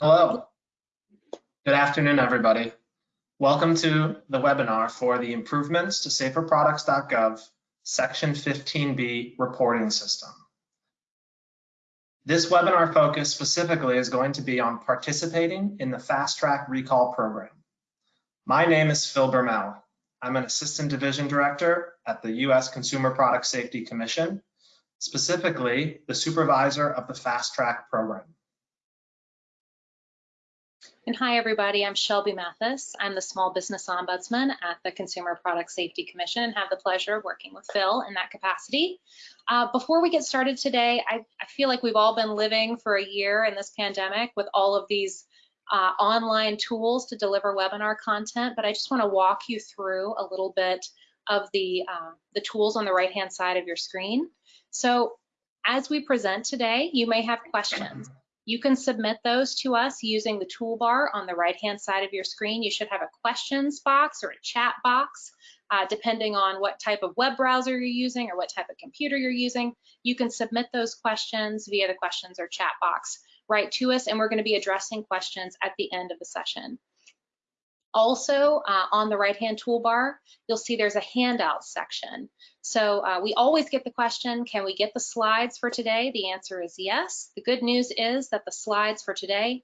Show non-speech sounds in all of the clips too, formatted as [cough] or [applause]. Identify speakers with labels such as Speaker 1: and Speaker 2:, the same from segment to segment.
Speaker 1: Hello. Good afternoon, everybody. Welcome to the webinar for the Improvements to SaferProducts.gov Section 15B reporting system. This webinar focus specifically is going to be on participating in the Fast Track Recall Program. My name is Phil Bermel. I'm an Assistant Division Director at the U.S. Consumer Product Safety Commission, specifically the Supervisor of the Fast Track Program.
Speaker 2: And hi, everybody. I'm Shelby Mathis. I'm the Small Business Ombudsman at the Consumer Product Safety Commission and have the pleasure of working with Phil in that capacity. Uh, before we get started today, I, I, feel like we've all been living for a year in this pandemic with all of these uh, online tools to deliver webinar content, but I just want to walk you through a little bit of the, uh, the tools on the right-hand side of your screen. So as we present today, you may have questions. You can submit those to us using the toolbar on the right-hand side of your screen. You should have a questions box or a chat box, uh, depending on what type of web browser you're using or what type of computer you're using. You can submit those questions via the questions or chat box right to us, and we're going to be addressing questions at the end of the session. Also, uh, on the right-hand toolbar, you'll see there's a handout section. So uh, we always get the question, can we get the slides for today? The answer is yes. The good news is that the slides for today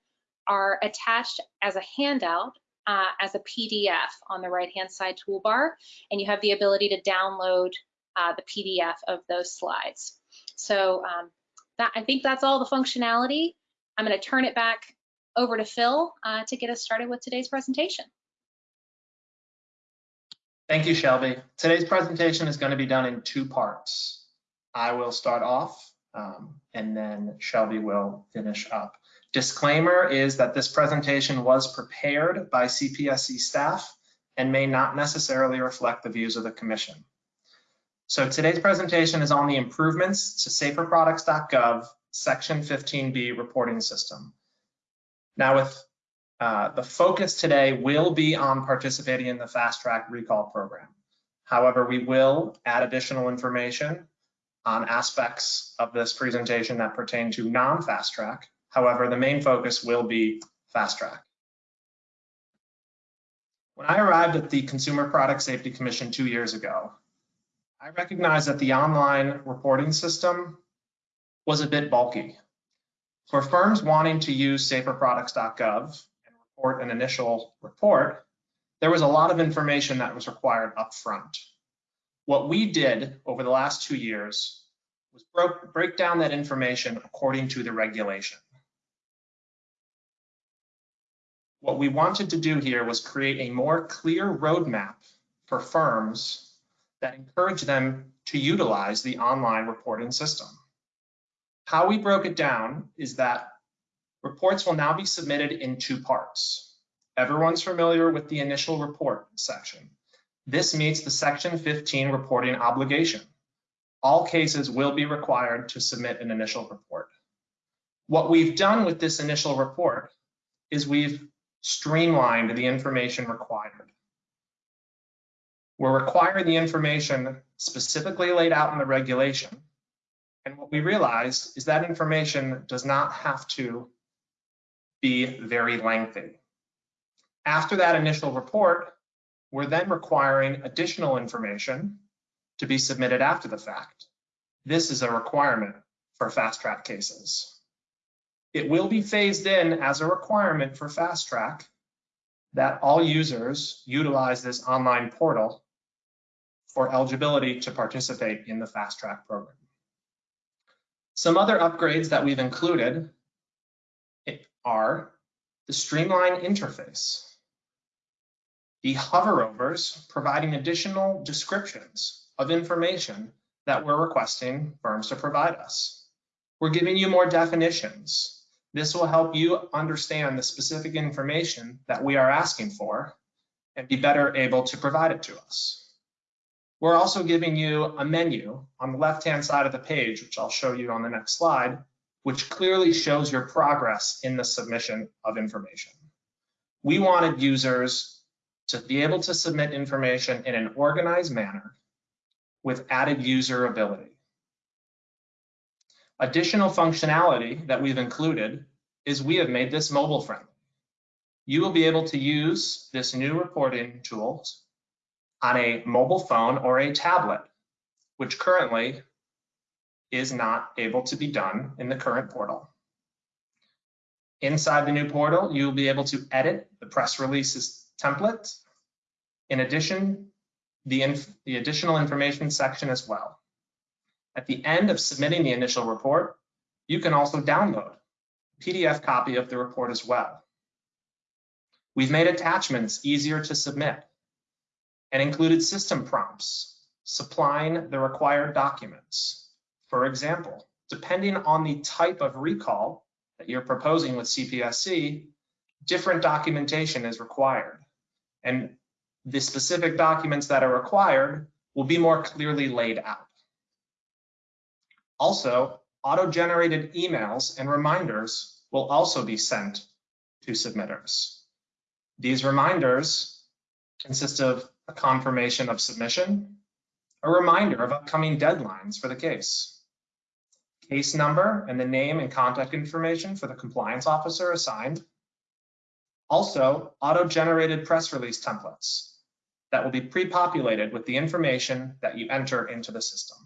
Speaker 2: are attached as a handout uh, as a PDF on the right-hand side toolbar, and you have the ability to download uh, the PDF of those slides. So um, that, I think that's all the functionality. I'm going to turn it back over to Phil uh, to get us started with today's presentation.
Speaker 1: Thank you, Shelby. Today's presentation is going to be done in two parts. I will start off um, and then Shelby will finish up. Disclaimer is that this presentation was prepared by CPSC staff and may not necessarily reflect the views of the commission. So today's presentation is on the improvements to saferproducts.gov section 15B reporting system. Now with uh, the focus today will be on participating in the fast track recall program. However, we will add additional information on aspects of this presentation that pertain to non-fast track. However, the main focus will be fast track. When I arrived at the Consumer Product Safety Commission two years ago, I recognized that the online reporting system was a bit bulky. For firms wanting to use saferproducts.gov and report an initial report, there was a lot of information that was required upfront. What we did over the last two years was broke, break down that information according to the regulation. What we wanted to do here was create a more clear roadmap for firms that encourage them to utilize the online reporting system. How we broke it down is that reports will now be submitted in two parts. Everyone's familiar with the initial report section. This meets the section 15 reporting obligation. All cases will be required to submit an initial report. What we've done with this initial report is we've streamlined the information required. We're requiring the information specifically laid out in the regulation and what we realized is that information does not have to be very lengthy. After that initial report, we're then requiring additional information to be submitted after the fact. This is a requirement for fast track cases. It will be phased in as a requirement for fast track that all users utilize this online portal for eligibility to participate in the fast track program. Some other upgrades that we've included are the streamlined interface, the hoverovers providing additional descriptions of information that we're requesting firms to provide us. We're giving you more definitions. This will help you understand the specific information that we are asking for and be better able to provide it to us. We're also giving you a menu on the left-hand side of the page, which I'll show you on the next slide, which clearly shows your progress in the submission of information. We wanted users to be able to submit information in an organized manner with added user ability. Additional functionality that we've included is we have made this mobile friendly. You will be able to use this new reporting tools on a mobile phone or a tablet, which currently is not able to be done in the current portal. Inside the new portal, you'll be able to edit the press releases template. In addition, the, the additional information section as well. At the end of submitting the initial report, you can also download a PDF copy of the report as well. We've made attachments easier to submit and included system prompts supplying the required documents. For example, depending on the type of recall that you're proposing with CPSC, different documentation is required. And the specific documents that are required will be more clearly laid out. Also, auto-generated emails and reminders will also be sent to submitters. These reminders consist of a confirmation of submission, a reminder of upcoming deadlines for the case, case number and the name and contact information for the compliance officer assigned, also auto-generated press release templates that will be pre-populated with the information that you enter into the system.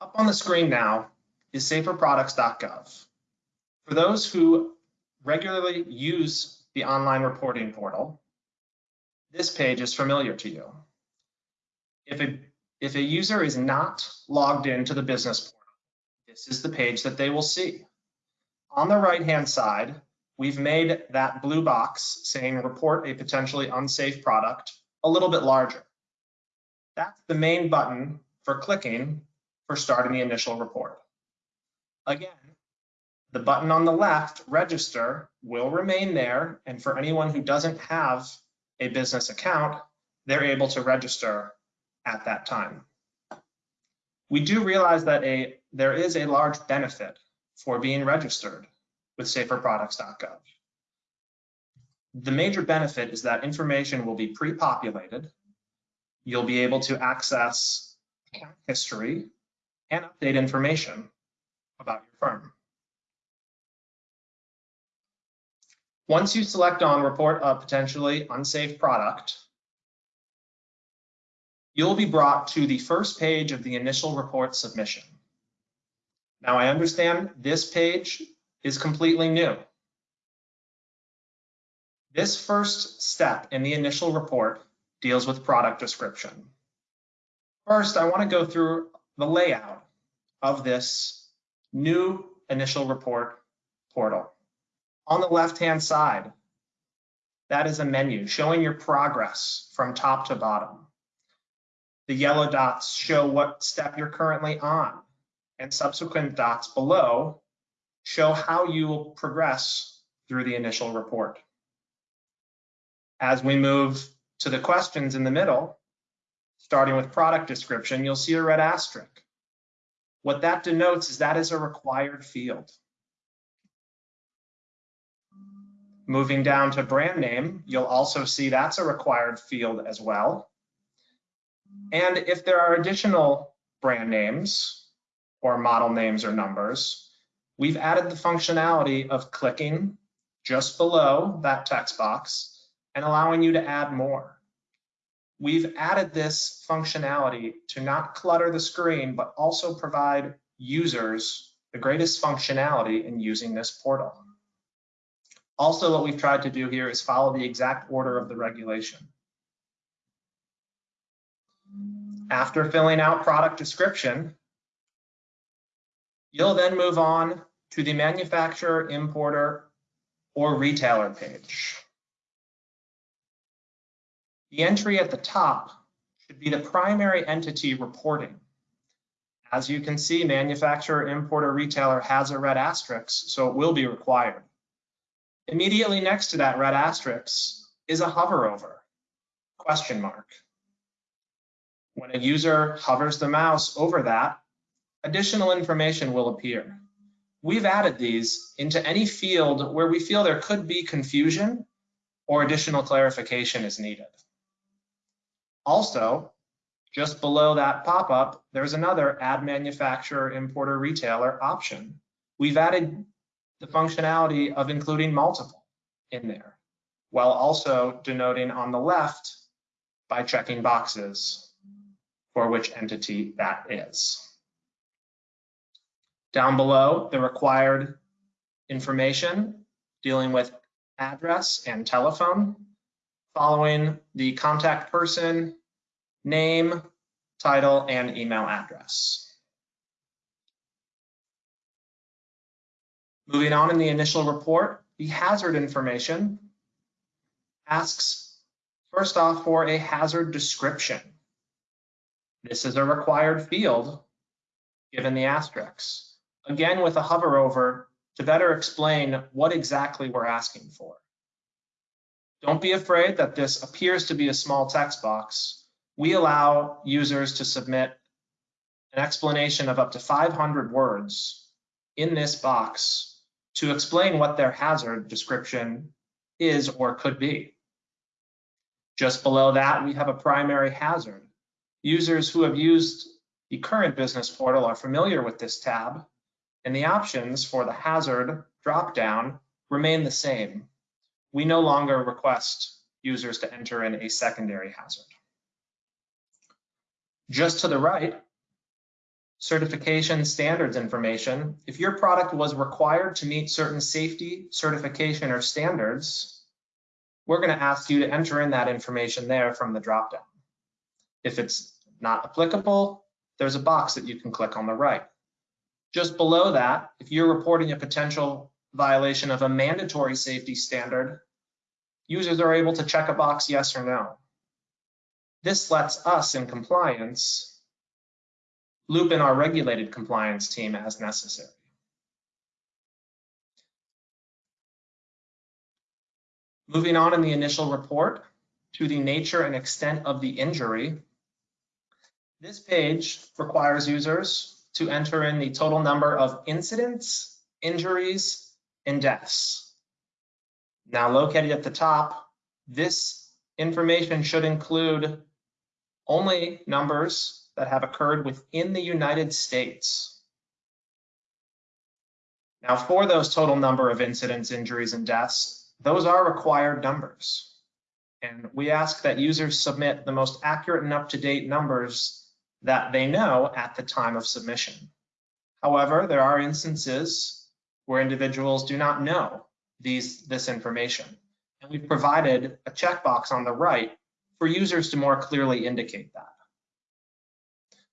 Speaker 1: Up on the screen now is saferproducts.gov. For those who regularly use the online reporting portal, this page is familiar to you. If a, if a user is not logged into the business portal, this is the page that they will see. On the right-hand side, we've made that blue box saying report a potentially unsafe product a little bit larger. That's the main button for clicking for starting the initial report. Again, the button on the left, register, will remain there. And for anyone who doesn't have a business account, they're able to register at that time. We do realize that a there is a large benefit for being registered with saferproducts.gov. The major benefit is that information will be pre-populated. You'll be able to access account history and update information about your firm. Once you select on report a potentially unsafe product, you'll be brought to the first page of the initial report submission. Now I understand this page is completely new. This first step in the initial report deals with product description. First, I want to go through the layout of this new initial report portal. On the left-hand side, that is a menu showing your progress from top to bottom. The yellow dots show what step you're currently on, and subsequent dots below show how you will progress through the initial report. As we move to the questions in the middle, starting with product description, you'll see a red asterisk. What that denotes is that is a required field. Moving down to brand name, you'll also see that's a required field as well. And if there are additional brand names or model names or numbers, we've added the functionality of clicking just below that text box and allowing you to add more. We've added this functionality to not clutter the screen, but also provide users the greatest functionality in using this portal. Also, what we've tried to do here is follow the exact order of the regulation. After filling out product description, you'll then move on to the manufacturer, importer, or retailer page. The entry at the top should be the primary entity reporting. As you can see, manufacturer, importer, retailer has a red asterisk, so it will be required. Immediately next to that red asterisk is a hover over, question mark. When a user hovers the mouse over that, additional information will appear. We've added these into any field where we feel there could be confusion or additional clarification is needed. Also, Just below that pop-up, there's another add manufacturer, importer, retailer option. We've added the functionality of including multiple in there, while also denoting on the left by checking boxes for which entity that is. Down below, the required information dealing with address and telephone, following the contact person, name, title, and email address. Moving on in the initial report, the hazard information asks first off for a hazard description. This is a required field given the asterisks. Again, with a hover over to better explain what exactly we're asking for. Don't be afraid that this appears to be a small text box. We allow users to submit an explanation of up to 500 words in this box to explain what their hazard description is or could be. Just below that, we have a primary hazard. Users who have used the current business portal are familiar with this tab, and the options for the hazard dropdown remain the same. We no longer request users to enter in a secondary hazard. Just to the right, certification standards information. If your product was required to meet certain safety, certification, or standards, we're going to ask you to enter in that information there from the dropdown. If it's not applicable, there's a box that you can click on the right. Just below that, if you're reporting a potential violation of a mandatory safety standard, users are able to check a box yes or no. This lets us in compliance loop in our regulated compliance team as necessary. Moving on in the initial report to the nature and extent of the injury, this page requires users to enter in the total number of incidents, injuries, and deaths. Now located at the top, this information should include only numbers that have occurred within the United States. Now for those total number of incidents, injuries, and deaths, those are required numbers. And we ask that users submit the most accurate and up-to-date numbers that they know at the time of submission. However, there are instances where individuals do not know these, this information. And we've provided a checkbox on the right for users to more clearly indicate that.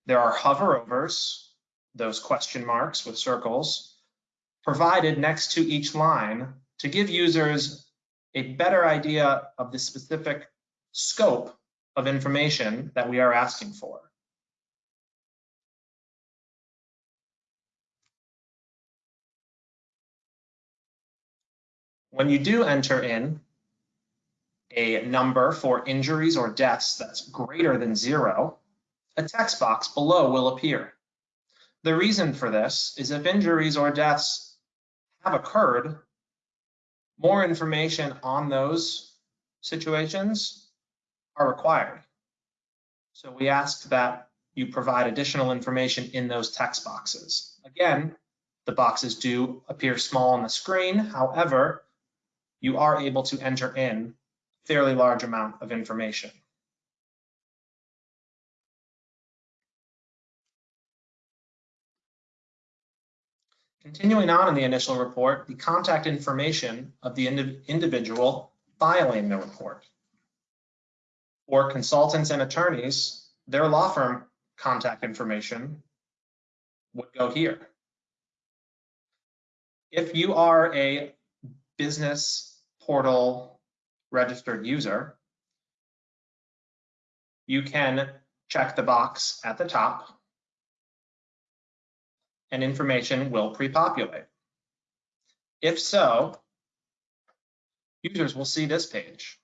Speaker 1: There are hoverovers, those question marks with circles, provided next to each line to give users a better idea of the specific scope of information that we are asking for. When you do enter in a number for injuries or deaths that's greater than zero, a text box below will appear. The reason for this is if injuries or deaths have occurred, more information on those situations are required. So we ask that you provide additional information in those text boxes. Again, the boxes do appear small on the screen. However, you are able to enter in a fairly large amount of information. Continuing on in the initial report, the contact information of the ind individual filing the report. For consultants and attorneys, their law firm contact information would go here. If you are a business portal registered user, you can check the box at the top and information will pre-populate. If so, users will see this page.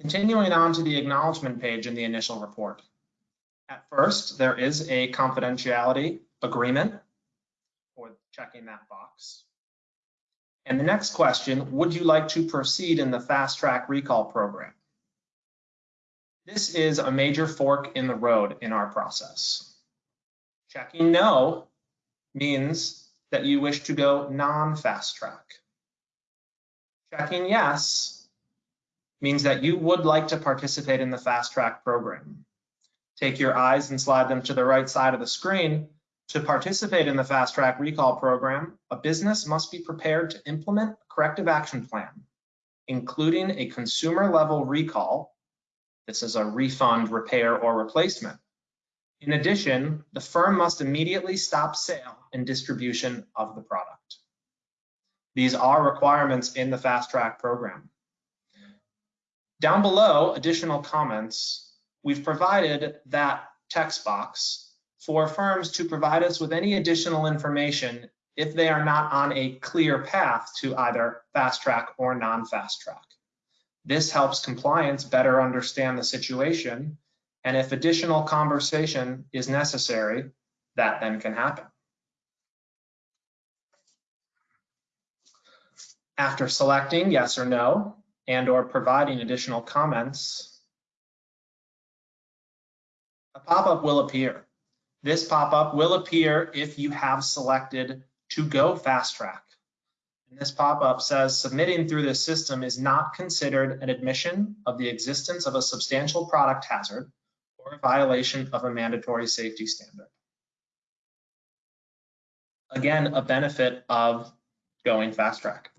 Speaker 1: Continuing on to the acknowledgement page in the initial report. At first, there is a confidentiality agreement for checking that box. And the next question, would you like to proceed in the fast track recall program? This is a major fork in the road in our process. Checking no means that you wish to go non-fast track. Checking yes means that you would like to participate in the fast track program. Take your eyes and slide them to the right side of the screen. To participate in the fast track recall program, a business must be prepared to implement a corrective action plan, including a consumer level recall. This is a refund, repair, or replacement. In addition, the firm must immediately stop sale and distribution of the product. These are requirements in the fast track program. Down below, additional comments, we've provided that text box for firms to provide us with any additional information if they are not on a clear path to either fast track or non-fast track. This helps compliance better understand the situation, and if additional conversation is necessary, that then can happen. After selecting yes or no and or providing additional comments, a pop-up will appear. This pop-up will appear if you have selected to go fast track. And this pop-up says submitting through this system is not considered an admission of the existence of a substantial product hazard or a violation of a mandatory safety standard. Again, a benefit of going fast track.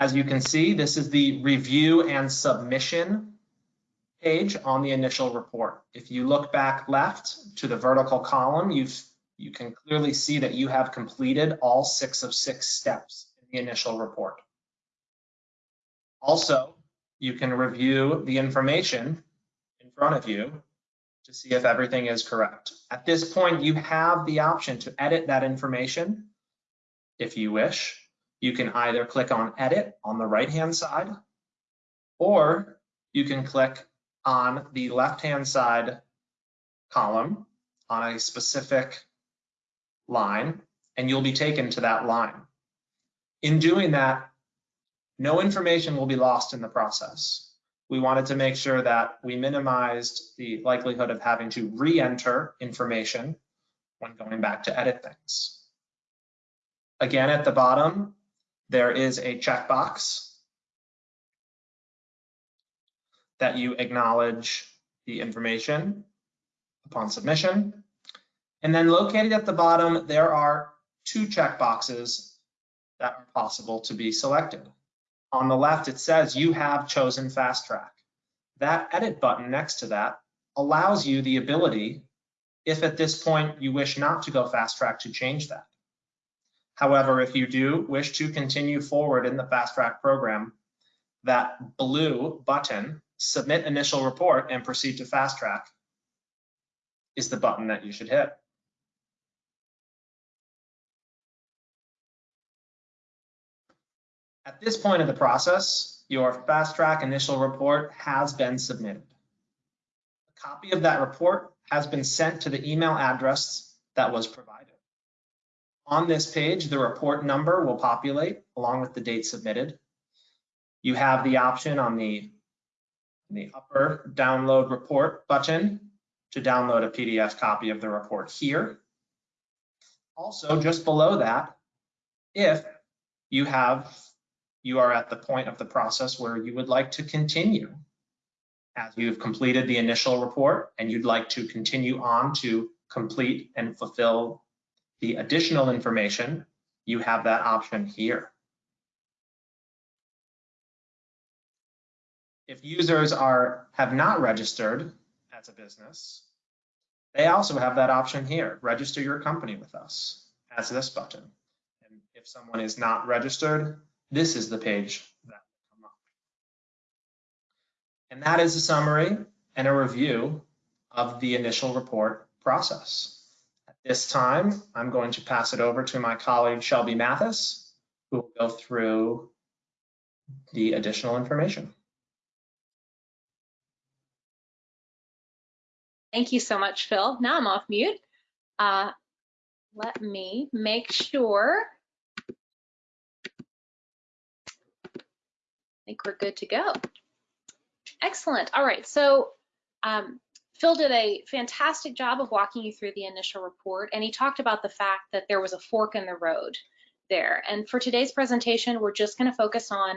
Speaker 1: As you can see, this is the review and submission page on the initial report. If you look back left to the vertical column, you've, you can clearly see that you have completed all six of six steps in the initial report. Also, you can review the information in front of you to see if everything is correct. At this point, you have the option to edit that information if you wish you can either click on edit on the right hand side or you can click on the left hand side column on a specific line and you'll be taken to that line. In doing that, no information will be lost in the process. We wanted to make sure that we minimized the likelihood of having to re-enter information when going back to edit things. Again, at the bottom, there is a checkbox that you acknowledge the information upon submission. And then located at the bottom, there are two checkboxes that are possible to be selected. On the left, it says you have chosen fast track. That edit button next to that allows you the ability, if at this point you wish not to go fast track, to change that. However, if you do wish to continue forward in the fast track program, that blue button, submit initial report and proceed to fast track, is the button that you should hit. At this point of the process, your fast track initial report has been submitted. A copy of that report has been sent to the email address that was provided. On this page, the report number will populate along with the date submitted. You have the option on the, the upper download report button to download a PDF copy of the report here. Also, just below that, if you have, you are at the point of the process where you would like to continue as you've completed the initial report and you'd like to continue on to complete and fulfill the additional information, you have that option here. If users are have not registered as a business, they also have that option here, register your company with us, as this button. And if someone is not registered, this is the page that will come up. And that is a summary and a review of the initial report process. This time, I'm going to pass it over to my colleague Shelby Mathis, who will go through the additional information.
Speaker 2: Thank you so much, Phil. Now I'm off mute. Uh, let me make sure. I think we're good to go. Excellent. All right. So um, Phil did a fantastic job of walking you through the initial report, and he talked about the fact that there was a fork in the road there. And for today's presentation, we're just going to focus on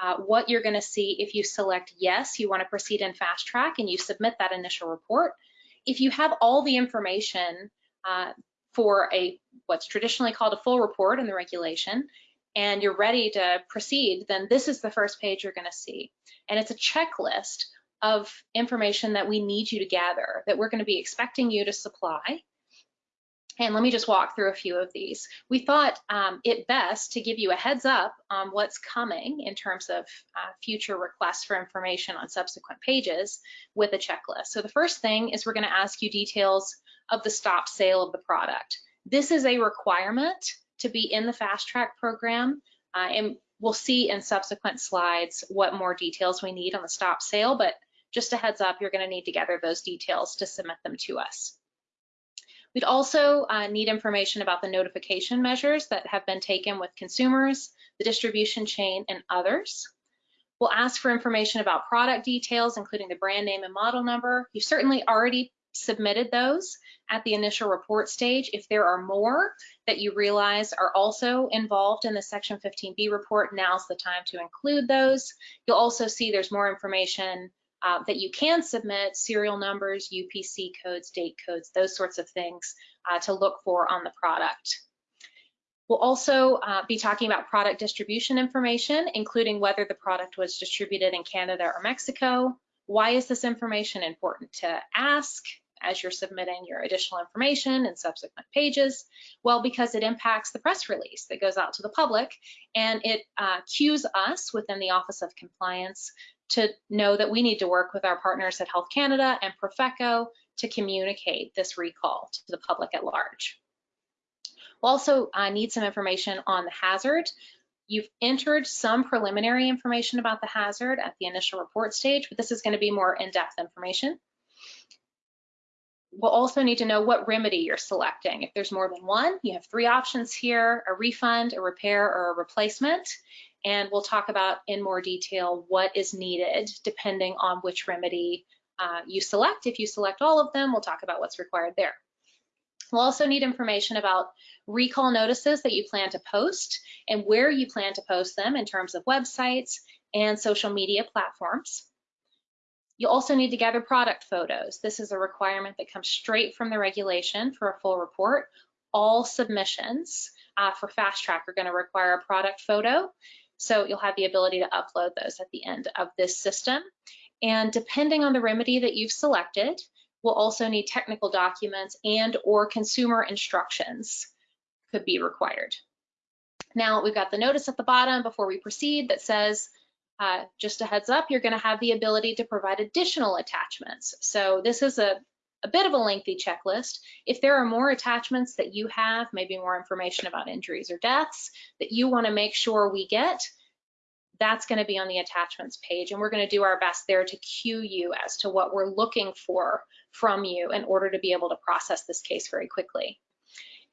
Speaker 2: uh, what you're going to see if you select yes, you want to proceed in fast track and you submit that initial report. If you have all the information uh, for a what's traditionally called a full report in the regulation and you're ready to proceed, then this is the first page you're going to see. And it's a checklist of information that we need you to gather that we're going to be expecting you to supply. And let me just walk through a few of these. We thought um, it best to give you a heads up on what's coming in terms of uh, future requests for information on subsequent pages with a checklist. So the first thing is we're going to ask you details of the stop sale of the product. This is a requirement to be in the fast track program. Uh, and we'll see in subsequent slides what more details we need on the stop sale, but just a heads up, you're gonna need to gather those details to submit them to us. We'd also uh, need information about the notification measures that have been taken with consumers, the distribution chain, and others. We'll ask for information about product details, including the brand name and model number. You've certainly already submitted those at the initial report stage. If there are more that you realize are also involved in the Section 15B report, now's the time to include those. You'll also see there's more information uh, that you can submit, serial numbers, UPC codes, date codes, those sorts of things uh, to look for on the product. We'll also uh, be talking about product distribution information, including whether the product was distributed in Canada or Mexico. Why is this information important to ask? as you're submitting your additional information in subsequent pages? Well, because it impacts the press release that goes out to the public and it uh, cues us within the Office of Compliance to know that we need to work with our partners at Health Canada and Profeco to communicate this recall to the public at large. We'll also uh, need some information on the hazard. You've entered some preliminary information about the hazard at the initial report stage, but this is going to be more in-depth information. We'll also need to know what remedy you're selecting. If there's more than one, you have three options here, a refund, a repair, or a replacement. And we'll talk about in more detail what is needed depending on which remedy uh, you select. If you select all of them, we'll talk about what's required there. We'll also need information about recall notices that you plan to post and where you plan to post them in terms of websites and social media platforms. You also need to gather product photos. This is a requirement that comes straight from the regulation for a full report. All submissions uh, for Fast Track are going to require a product photo. So you'll have the ability to upload those at the end of this system. And depending on the remedy that you've selected, we'll also need technical documents and or consumer instructions could be required. Now we've got the notice at the bottom before we proceed that says uh, just a heads up, you're going to have the ability to provide additional attachments. So this is a, a bit of a lengthy checklist. If there are more attachments that you have, maybe more information about injuries or deaths that you want to make sure we get, that's going to be on the attachments page. And we're going to do our best there to cue you as to what we're looking for from you in order to be able to process this case very quickly.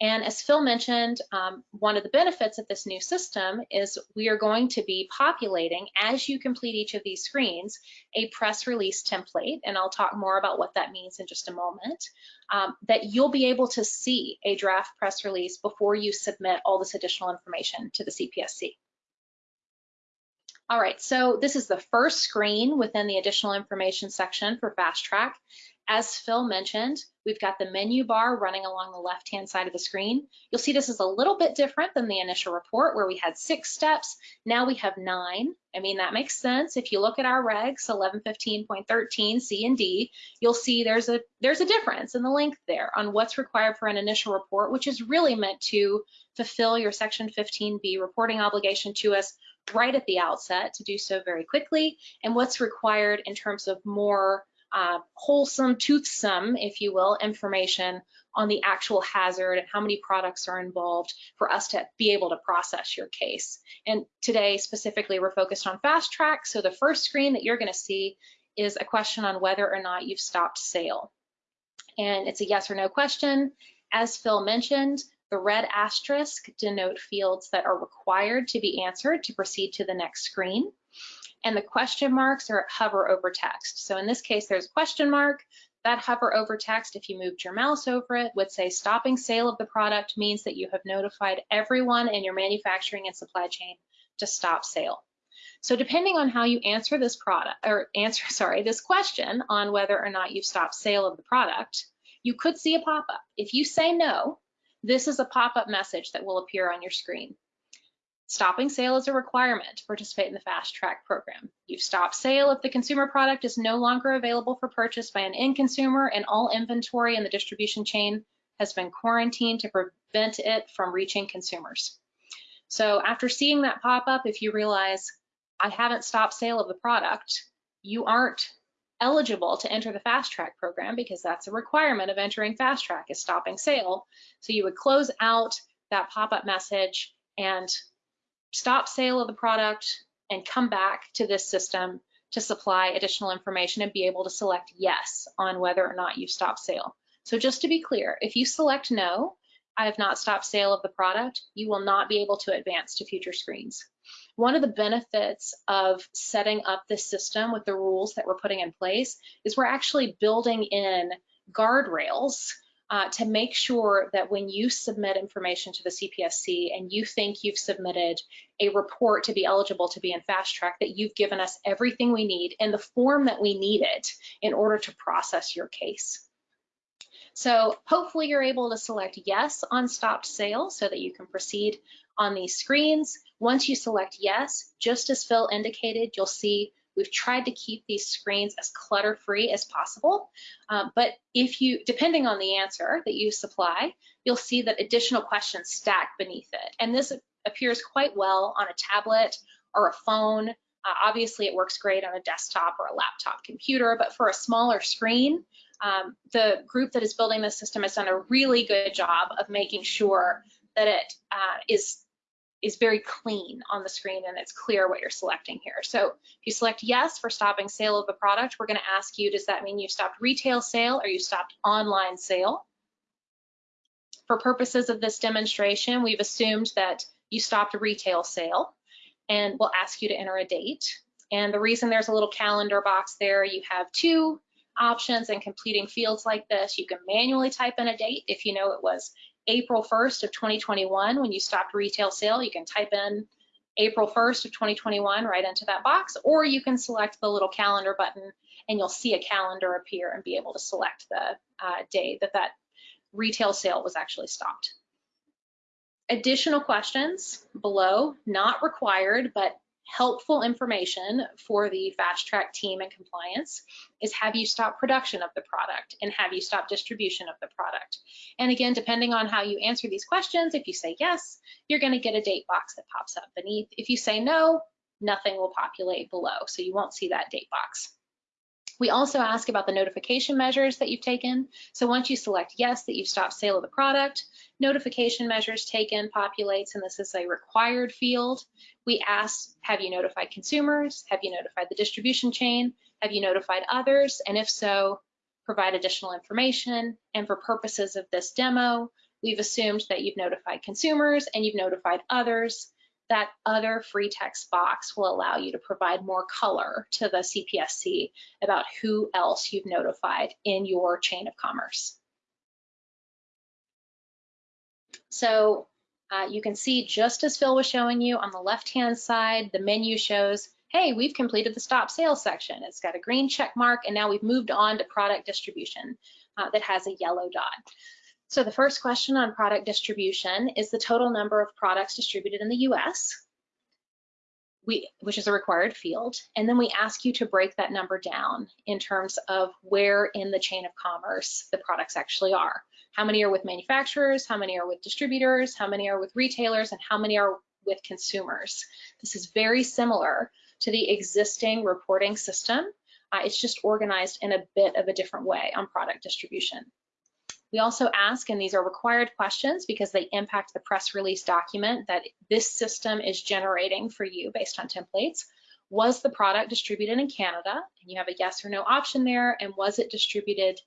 Speaker 2: And as Phil mentioned, um, one of the benefits of this new system is we are going to be populating, as you complete each of these screens, a press release template, and I'll talk more about what that means in just a moment, um, that you'll be able to see a draft press release before you submit all this additional information to the CPSC. All right, so this is the first screen within the additional information section for Fast Track. As Phil mentioned, we've got the menu bar running along the left-hand side of the screen. You'll see this is a little bit different than the initial report where we had six steps. Now we have nine. I mean, that makes sense. If you look at our regs, 1115.13 C and D, you'll see there's a, there's a difference in the length there on what's required for an initial report, which is really meant to fulfill your Section 15B reporting obligation to us right at the outset to do so very quickly, and what's required in terms of more uh, wholesome, toothsome, if you will, information on the actual hazard and how many products are involved for us to be able to process your case. And today specifically we're focused on fast track. So the first screen that you're gonna see is a question on whether or not you've stopped sale. And it's a yes or no question. As Phil mentioned, the red asterisk denote fields that are required to be answered to proceed to the next screen. And the question marks are hover over text. So in this case, there's a question mark. That hover over text, if you moved your mouse over it, would say stopping sale of the product means that you have notified everyone in your manufacturing and supply chain to stop sale. So depending on how you answer this product or answer, [laughs] sorry, this question on whether or not you've stopped sale of the product, you could see a pop-up. If you say no, this is a pop-up message that will appear on your screen. Stopping sale is a requirement to participate in the Fast Track program. You've stopped sale if the consumer product is no longer available for purchase by an end consumer and all inventory in the distribution chain has been quarantined to prevent it from reaching consumers. So after seeing that pop up, if you realize I haven't stopped sale of the product, you aren't eligible to enter the Fast Track program because that's a requirement of entering Fast Track is stopping sale. So you would close out that pop-up message and stop sale of the product and come back to this system to supply additional information and be able to select yes on whether or not you've stopped sale. So just to be clear, if you select no, I have not stopped sale of the product, you will not be able to advance to future screens. One of the benefits of setting up this system with the rules that we're putting in place is we're actually building in guardrails uh, to make sure that when you submit information to the CPSC and you think you've submitted a report to be eligible to be in fast track, that you've given us everything we need in the form that we need it in order to process your case. So hopefully you're able to select yes on stopped sale so that you can proceed on these screens. Once you select yes, just as Phil indicated, you'll see We've tried to keep these screens as clutter-free as possible, um, but if you, depending on the answer that you supply, you'll see that additional questions stack beneath it. And this appears quite well on a tablet or a phone. Uh, obviously, it works great on a desktop or a laptop computer, but for a smaller screen, um, the group that is building this system has done a really good job of making sure that it uh, is is very clean on the screen and it's clear what you're selecting here. So if you select yes for stopping sale of the product, we're gonna ask you, does that mean you stopped retail sale or you stopped online sale? For purposes of this demonstration, we've assumed that you stopped retail sale and we'll ask you to enter a date. And the reason there's a little calendar box there, you have two options in completing fields like this. You can manually type in a date if you know it was April 1st of 2021, when you stopped retail sale, you can type in April 1st of 2021 right into that box, or you can select the little calendar button and you'll see a calendar appear and be able to select the uh, day that that retail sale was actually stopped. Additional questions below, not required, but helpful information for the fast track team and compliance is have you stopped production of the product and have you stopped distribution of the product? And again, depending on how you answer these questions, if you say yes, you're gonna get a date box that pops up beneath. If you say no, nothing will populate below, so you won't see that date box. We also ask about the notification measures that you've taken. So once you select yes that you've stopped sale of the product, notification measures taken populates, and this is a required field. We ask, have you notified consumers? Have you notified the distribution chain? Have you notified others? And if so, provide additional information. And for purposes of this demo, we've assumed that you've notified consumers and you've notified others that other free text box will allow you to provide more color to the CPSC about who else you've notified in your chain of commerce. So uh, you can see just as Phil was showing you on the left-hand side, the menu shows, hey, we've completed the stop sales section. It's got a green check mark and now we've moved on to product distribution uh, that has a yellow dot. So the first question on product distribution is the total number of products distributed in the US, we, which is a required field. And then we ask you to break that number down in terms of where in the chain of commerce the products actually are. How many are with manufacturers, how many are with distributors, how many are with retailers, and how many are with consumers. This is very similar to the existing reporting system. Uh, it's just organized in a bit of a different way on product distribution. We also ask, and these are required questions because they impact the press release document that this system is generating for you based on templates. Was the product distributed in Canada? And you have a yes or no option there. And was it distributed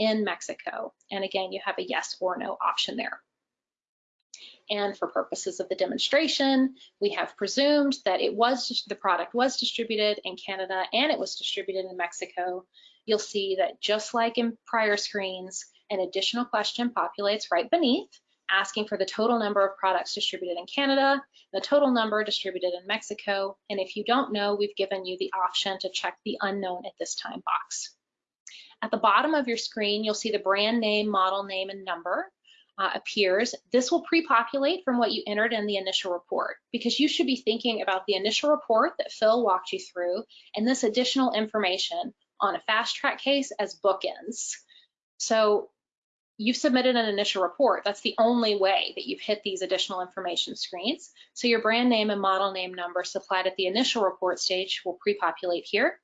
Speaker 2: in Mexico. And again, you have a yes or no option there. And for purposes of the demonstration, we have presumed that it was the product was distributed in Canada and it was distributed in Mexico. You'll see that just like in prior screens, an additional question populates right beneath, asking for the total number of products distributed in Canada, the total number distributed in Mexico, and if you don't know, we've given you the option to check the unknown at this time box. At the bottom of your screen, you'll see the brand name, model name, and number uh, appears, this will pre-populate from what you entered in the initial report because you should be thinking about the initial report that Phil walked you through and this additional information on a fast track case as bookends. So you've submitted an initial report. That's the only way that you've hit these additional information screens. So your brand name and model name number supplied at the initial report stage will pre-populate here.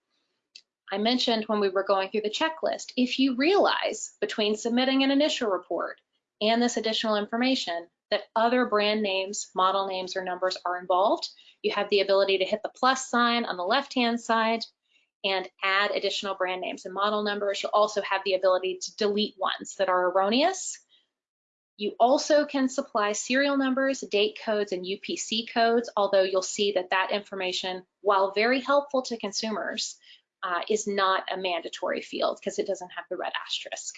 Speaker 2: I mentioned when we were going through the checklist, if you realize between submitting an initial report and this additional information that other brand names, model names, or numbers are involved. You have the ability to hit the plus sign on the left-hand side and add additional brand names and model numbers. You'll also have the ability to delete ones that are erroneous. You also can supply serial numbers, date codes, and UPC codes, although you'll see that that information, while very helpful to consumers, uh, is not a mandatory field because it doesn't have the red asterisk.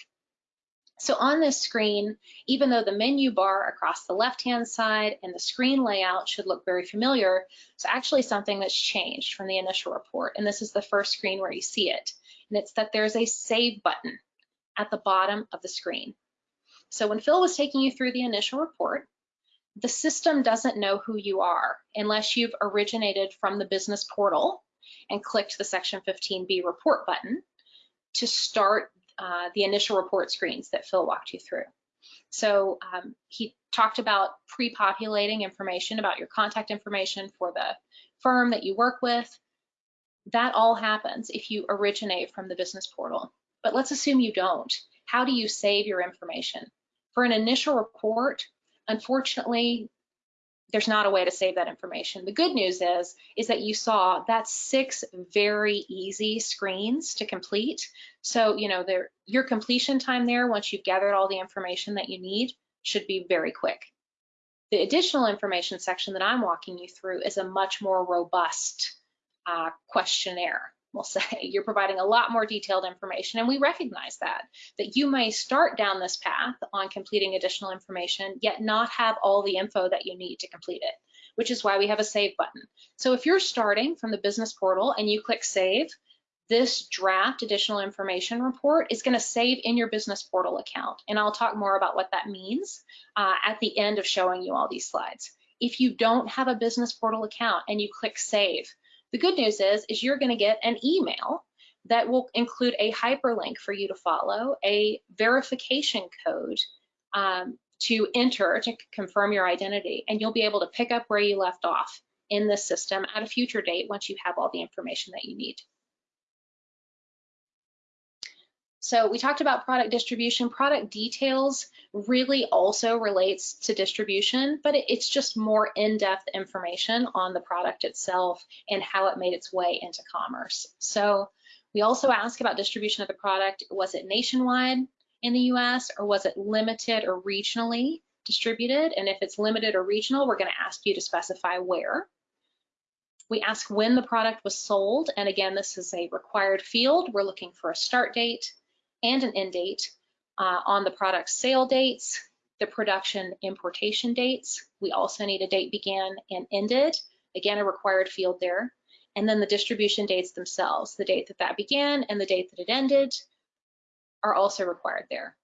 Speaker 2: So on this screen, even though the menu bar across the left-hand side and the screen layout should look very familiar, it's actually something that's changed from the initial report. And this is the first screen where you see it. And it's that there's a save button at the bottom of the screen. So when Phil was taking you through the initial report, the system doesn't know who you are unless you've originated from the business portal and clicked the section 15B report button to start uh, the initial report screens that Phil walked you through. So um, he talked about pre-populating information about your contact information for the firm that you work with. That all happens if you originate from the business portal. But let's assume you don't. How do you save your information? For an initial report, unfortunately, there's not a way to save that information. The good news is, is that you saw that's six very easy screens to complete. So, you know, there, your completion time there, once you've gathered all the information that you need, should be very quick. The additional information section that I'm walking you through is a much more robust uh, questionnaire we'll say. [laughs] You're providing a lot more detailed information and we recognize that that you may start down this path on completing additional information yet not have all the info that you need to complete it which is why we have a save button. So if you're starting from the business portal and you click save this draft additional information report is going to save in your business portal account and I'll talk more about what that means uh, at the end of showing you all these slides. If you don't have a business portal account and you click save the good news is, is you're gonna get an email that will include a hyperlink for you to follow, a verification code um, to enter to confirm your identity, and you'll be able to pick up where you left off in the system at a future date once you have all the information that you need. So we talked about product distribution. Product details really also relates to distribution, but it's just more in-depth information on the product itself and how it made its way into commerce. So we also ask about distribution of the product. Was it nationwide in the US or was it limited or regionally distributed? And if it's limited or regional, we're gonna ask you to specify where. We ask when the product was sold. And again, this is a required field. We're looking for a start date, and an end date uh, on the product sale dates, the production importation dates. We also need a date began and ended, again, a required field there. And then the distribution dates themselves, the date that that began and the date that it ended are also required there.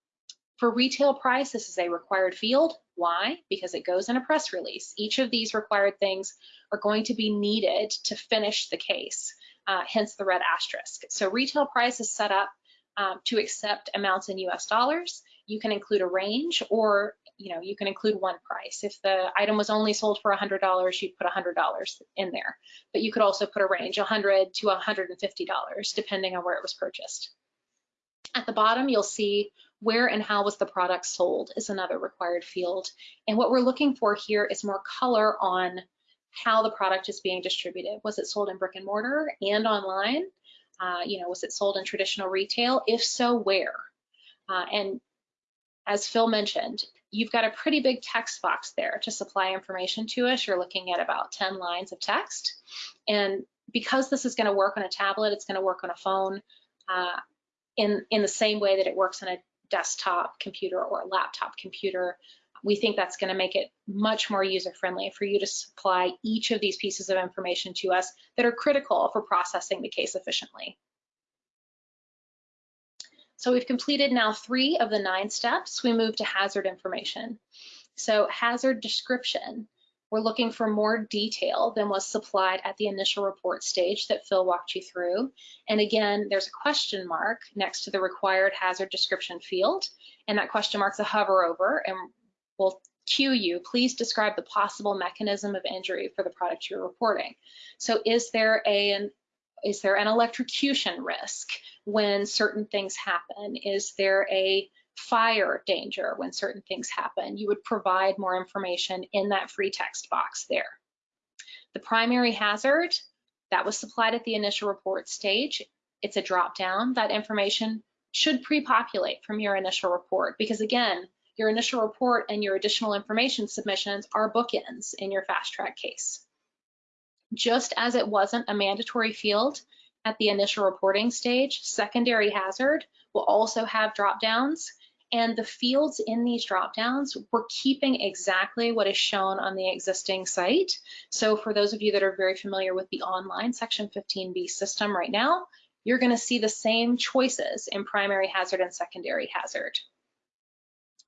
Speaker 2: For retail price, this is a required field. Why? Because it goes in a press release. Each of these required things are going to be needed to finish the case, uh, hence the red asterisk. So retail price is set up um, to accept amounts in US dollars. You can include a range or you know, you can include one price. If the item was only sold for $100, you'd put $100 in there. But you could also put a range, 100 to $150, depending on where it was purchased. At the bottom, you'll see where and how was the product sold is another required field. And what we're looking for here is more color on how the product is being distributed. Was it sold in brick and mortar and online? Uh, you know, was it sold in traditional retail? If so, where? Uh, and as Phil mentioned, you've got a pretty big text box there to supply information to us. You're looking at about 10 lines of text. And because this is going to work on a tablet, it's going to work on a phone uh, in, in the same way that it works on a desktop computer or a laptop computer. We think that's going to make it much more user-friendly for you to supply each of these pieces of information to us that are critical for processing the case efficiently. So we've completed now three of the nine steps. We move to hazard information. So hazard description, we're looking for more detail than was supplied at the initial report stage that Phil walked you through. And again, there's a question mark next to the required hazard description field. And that question mark's a hover over and will cue you, please describe the possible mechanism of injury for the product you're reporting. So is there a, an is there an electrocution risk when certain things happen? Is there a fire danger when certain things happen? You would provide more information in that free text box there. The primary hazard, that was supplied at the initial report stage. It's a drop down. That information should pre-populate from your initial report because again, your initial report and your additional information submissions are bookends in your fast track case just as it wasn't a mandatory field at the initial reporting stage, secondary hazard will also have drop downs and the fields in these drop downs, we're keeping exactly what is shown on the existing site. So for those of you that are very familiar with the online section 15B system right now, you're gonna see the same choices in primary hazard and secondary hazard.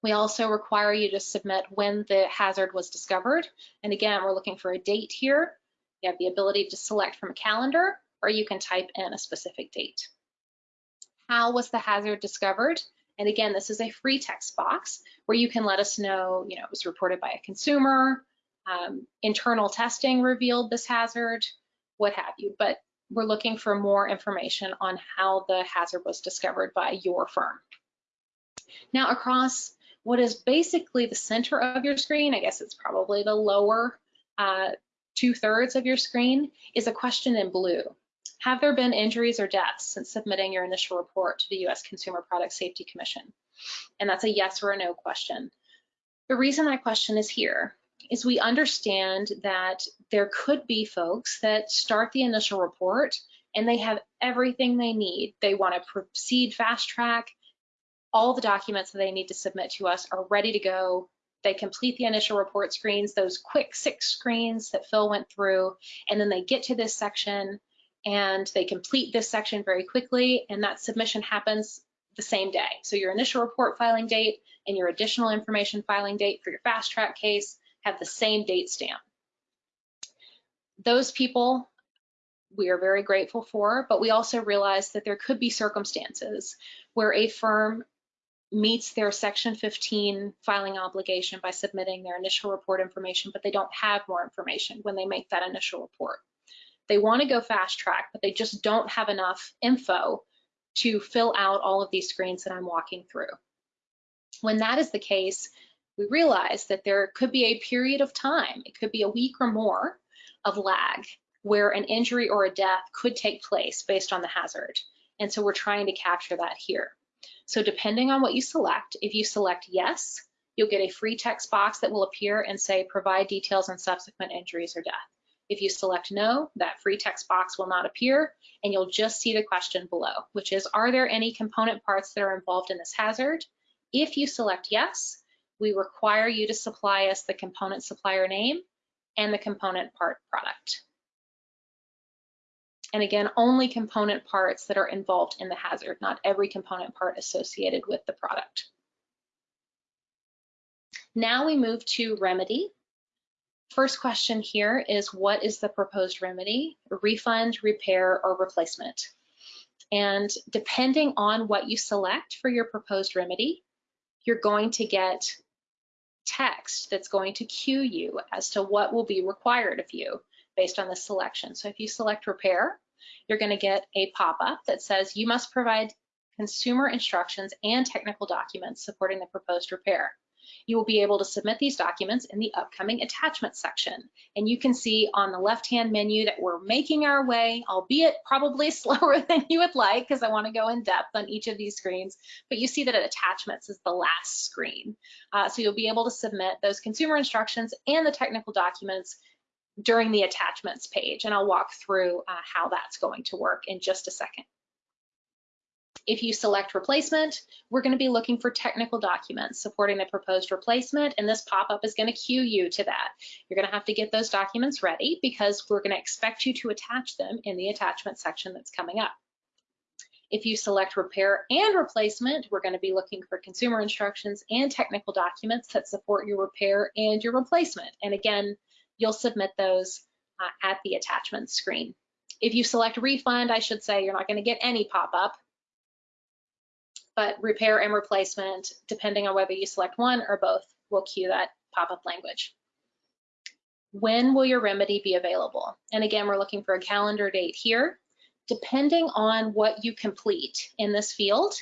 Speaker 2: We also require you to submit when the hazard was discovered. And again, we're looking for a date here. You have the ability to select from a calendar or you can type in a specific date. How was the hazard discovered? And again, this is a free text box where you can let us know, you know, it was reported by a consumer, um, internal testing revealed this hazard, what have you. But we're looking for more information on how the hazard was discovered by your firm. Now across what is basically the center of your screen, I guess it's probably the lower uh, two thirds of your screen is a question in blue. Have there been injuries or deaths since submitting your initial report to the U.S. Consumer Product Safety Commission? And that's a yes or a no question. The reason that question is here is we understand that there could be folks that start the initial report and they have everything they need. They want to proceed fast track. All the documents that they need to submit to us are ready to go. They complete the initial report screens, those quick six screens that Phil went through, and then they get to this section and they complete this section very quickly, and that submission happens the same day. So your initial report filing date and your additional information filing date for your fast track case have the same date stamp. Those people we are very grateful for, but we also realize that there could be circumstances where a firm meets their section 15 filing obligation by submitting their initial report information, but they don't have more information when they make that initial report. They want to go fast track, but they just don't have enough info to fill out all of these screens that I'm walking through. When that is the case, we realize that there could be a period of time, it could be a week or more of lag where an injury or a death could take place based on the hazard. And so we're trying to capture that here. So depending on what you select, if you select yes, you'll get a free text box that will appear and say provide details on subsequent injuries or death. If you select no, that free text box will not appear and you'll just see the question below, which is, are there any component parts that are involved in this hazard? If you select yes, we require you to supply us the component supplier name and the component part product. And again, only component parts that are involved in the hazard, not every component part associated with the product. Now we move to remedy. First question here is what is the proposed remedy? Refund, repair, or replacement? And depending on what you select for your proposed remedy, you're going to get text that's going to cue you as to what will be required of you based on the selection. So if you select repair, you're going to get a pop-up that says you must provide consumer instructions and technical documents supporting the proposed repair. You will be able to submit these documents in the upcoming attachment section. And you can see on the left-hand menu that we're making our way, albeit probably [laughs] slower than you would like, because I want to go in depth on each of these screens. But you see that attachments is the last screen. Uh, so you'll be able to submit those consumer instructions and the technical documents during the attachments page. And I'll walk through uh, how that's going to work in just a second. If you select replacement, we're going to be looking for technical documents supporting the proposed replacement, and this pop-up is going to cue you to that. You're going to have to get those documents ready because we're going to expect you to attach them in the attachment section that's coming up. If you select repair and replacement, we're going to be looking for consumer instructions and technical documents that support your repair and your replacement. And again, you'll submit those uh, at the attachment screen. If you select refund, I should say you're not going to get any pop-up but repair and replacement, depending on whether you select one or both, will cue that pop-up language. When will your remedy be available? And again, we're looking for a calendar date here. Depending on what you complete in this field,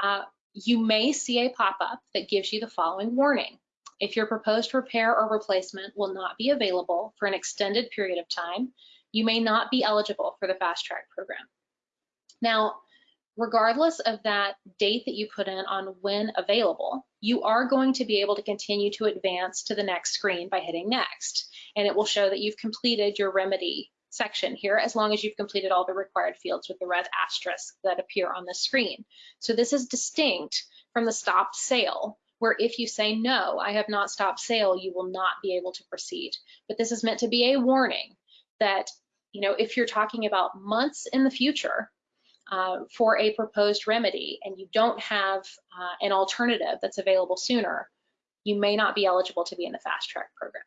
Speaker 2: uh, you may see a pop-up that gives you the following warning. If your proposed repair or replacement will not be available for an extended period of time, you may not be eligible for the fast track program. Now, regardless of that date that you put in on when available, you are going to be able to continue to advance to the next screen by hitting next. And it will show that you've completed your remedy section here as long as you've completed all the required fields with the red asterisk that appear on the screen. So this is distinct from the stopped sale where if you say no, I have not stopped sale, you will not be able to proceed. But this is meant to be a warning that, you know, if you're talking about months in the future, uh, for a proposed remedy and you don't have uh, an alternative that's available sooner, you may not be eligible to be in the fast track program.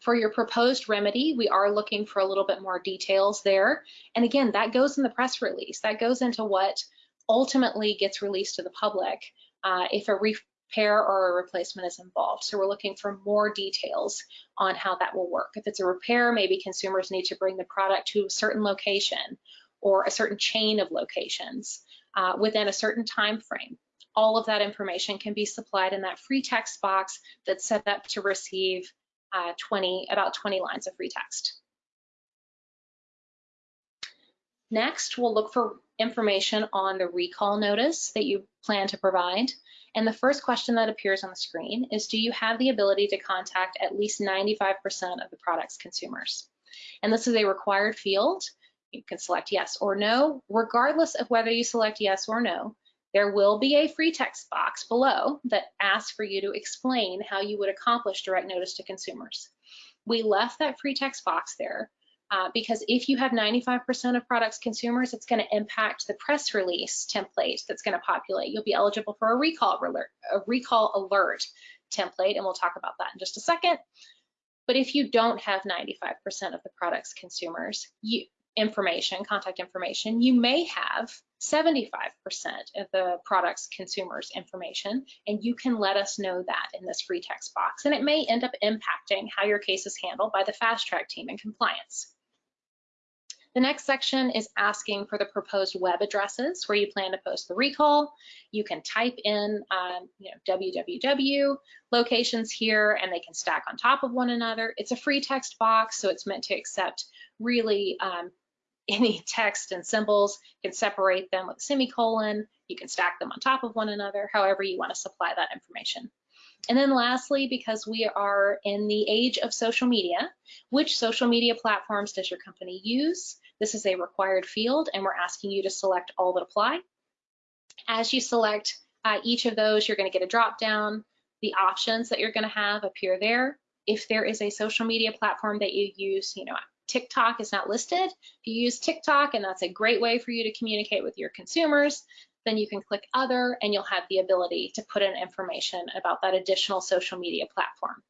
Speaker 2: For your proposed remedy, we are looking for a little bit more details there. And again, that goes in the press release. That goes into what ultimately gets released to the public uh, if a repair or a replacement is involved. So we're looking for more details on how that will work. If it's a repair, maybe consumers need to bring the product to a certain location or a certain chain of locations uh, within a certain time frame. All of that information can be supplied in that free text box that's set up to receive uh, 20, about 20 lines of free text. Next, we'll look for information on the recall notice that you plan to provide. And the first question that appears on the screen is, do you have the ability to contact at least 95% of the product's consumers? And this is a required field you can select yes or no. Regardless of whether you select yes or no, there will be a free text box below that asks for you to explain how you would accomplish direct notice to consumers. We left that free text box there uh, because if you have 95% of products consumers, it's going to impact the press release template that's going to populate. You'll be eligible for a recall alert, a recall alert template, and we'll talk about that in just a second. But if you don't have 95% of the products consumers, you, information, contact information, you may have 75% of the product's consumers information, and you can let us know that in this free text box. And it may end up impacting how your case is handled by the fast track team in compliance. The next section is asking for the proposed web addresses where you plan to post the recall. You can type in um, you know, www locations here and they can stack on top of one another. It's a free text box, so it's meant to accept really um, [laughs] any text and symbols, you can separate them with a semicolon, you can stack them on top of one another, however you want to supply that information. And then lastly, because we are in the age of social media, which social media platforms does your company use? This is a required field and we're asking you to select all that apply. As you select uh, each of those, you're gonna get a drop down. The options that you're gonna have appear there. If there is a social media platform that you use, you know, TikTok is not listed. If you use TikTok and that's a great way for you to communicate with your consumers, then you can click other and you'll have the ability to put in information about that additional social media platform.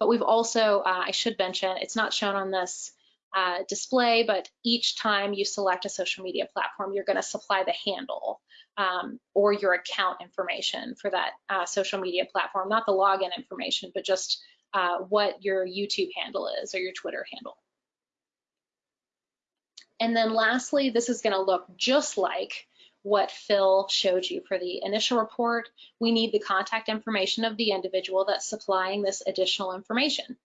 Speaker 2: But we've also, uh, I should mention, it's not shown on this uh, display, but each time you select a social media platform, you're gonna supply the handle um, or your account information for that uh, social media platform, not the login information, but just uh, what your YouTube handle is or your Twitter handle. And then lastly, this is gonna look just like what Phil showed you for the initial report, we need the contact information of the individual that's supplying this additional information.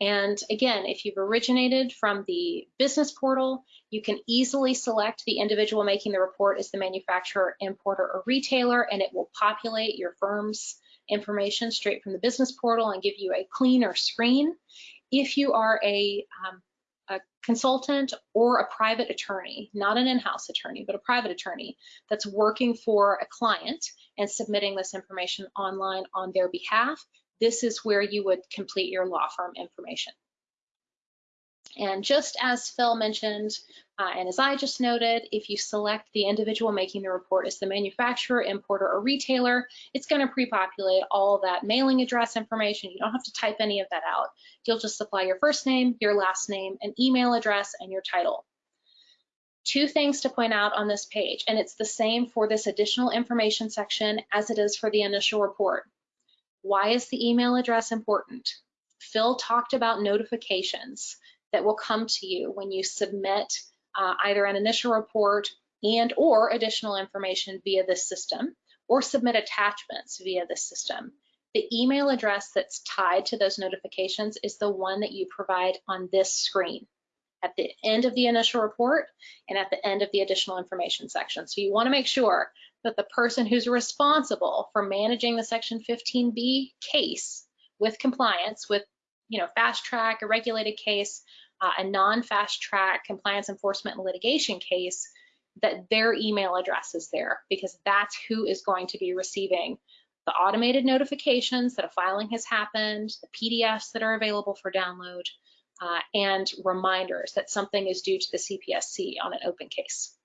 Speaker 2: And again, if you've originated from the business portal, you can easily select the individual making the report as the manufacturer, importer, or retailer, and it will populate your firm's information straight from the business portal and give you a cleaner screen. If you are a, um, a consultant or a private attorney, not an in-house attorney, but a private attorney that's working for a client and submitting this information online on their behalf, this is where you would complete your law firm information. And just as Phil mentioned, uh, and as I just noted, if you select the individual making the report as the manufacturer, importer, or retailer, it's going to pre-populate all that mailing address information. You don't have to type any of that out. You'll just supply your first name, your last name, an email address, and your title. Two things to point out on this page, and it's the same for this additional information section as it is for the initial report. Why is the email address important? Phil talked about notifications that will come to you when you submit uh, either an initial report and or additional information via this system or submit attachments via this system. The email address that's tied to those notifications is the one that you provide on this screen at the end of the initial report and at the end of the additional information section. So you wanna make sure that the person who's responsible for managing the Section 15B case with compliance, with you know, fast track, a regulated case, uh, a non-fast track compliance enforcement and litigation case, that their email address is there because that's who is going to be receiving the automated notifications that a filing has happened, the PDFs that are available for download, uh, and reminders that something is due to the CPSC on an open case.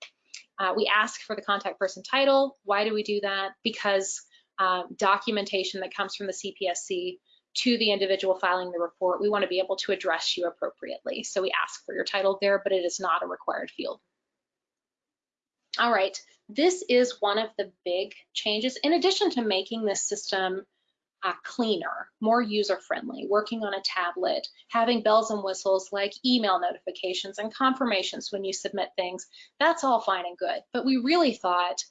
Speaker 2: Uh, we ask for the contact person title. Why do we do that? Because um, documentation that comes from the CPSC to the individual filing the report, we want to be able to address you appropriately. So we ask for your title there, but it is not a required field. All right, this is one of the big changes. In addition to making this system uh, cleaner, more user-friendly, working on a tablet, having bells and whistles like email notifications and confirmations when you submit things, that's all fine and good. But we really thought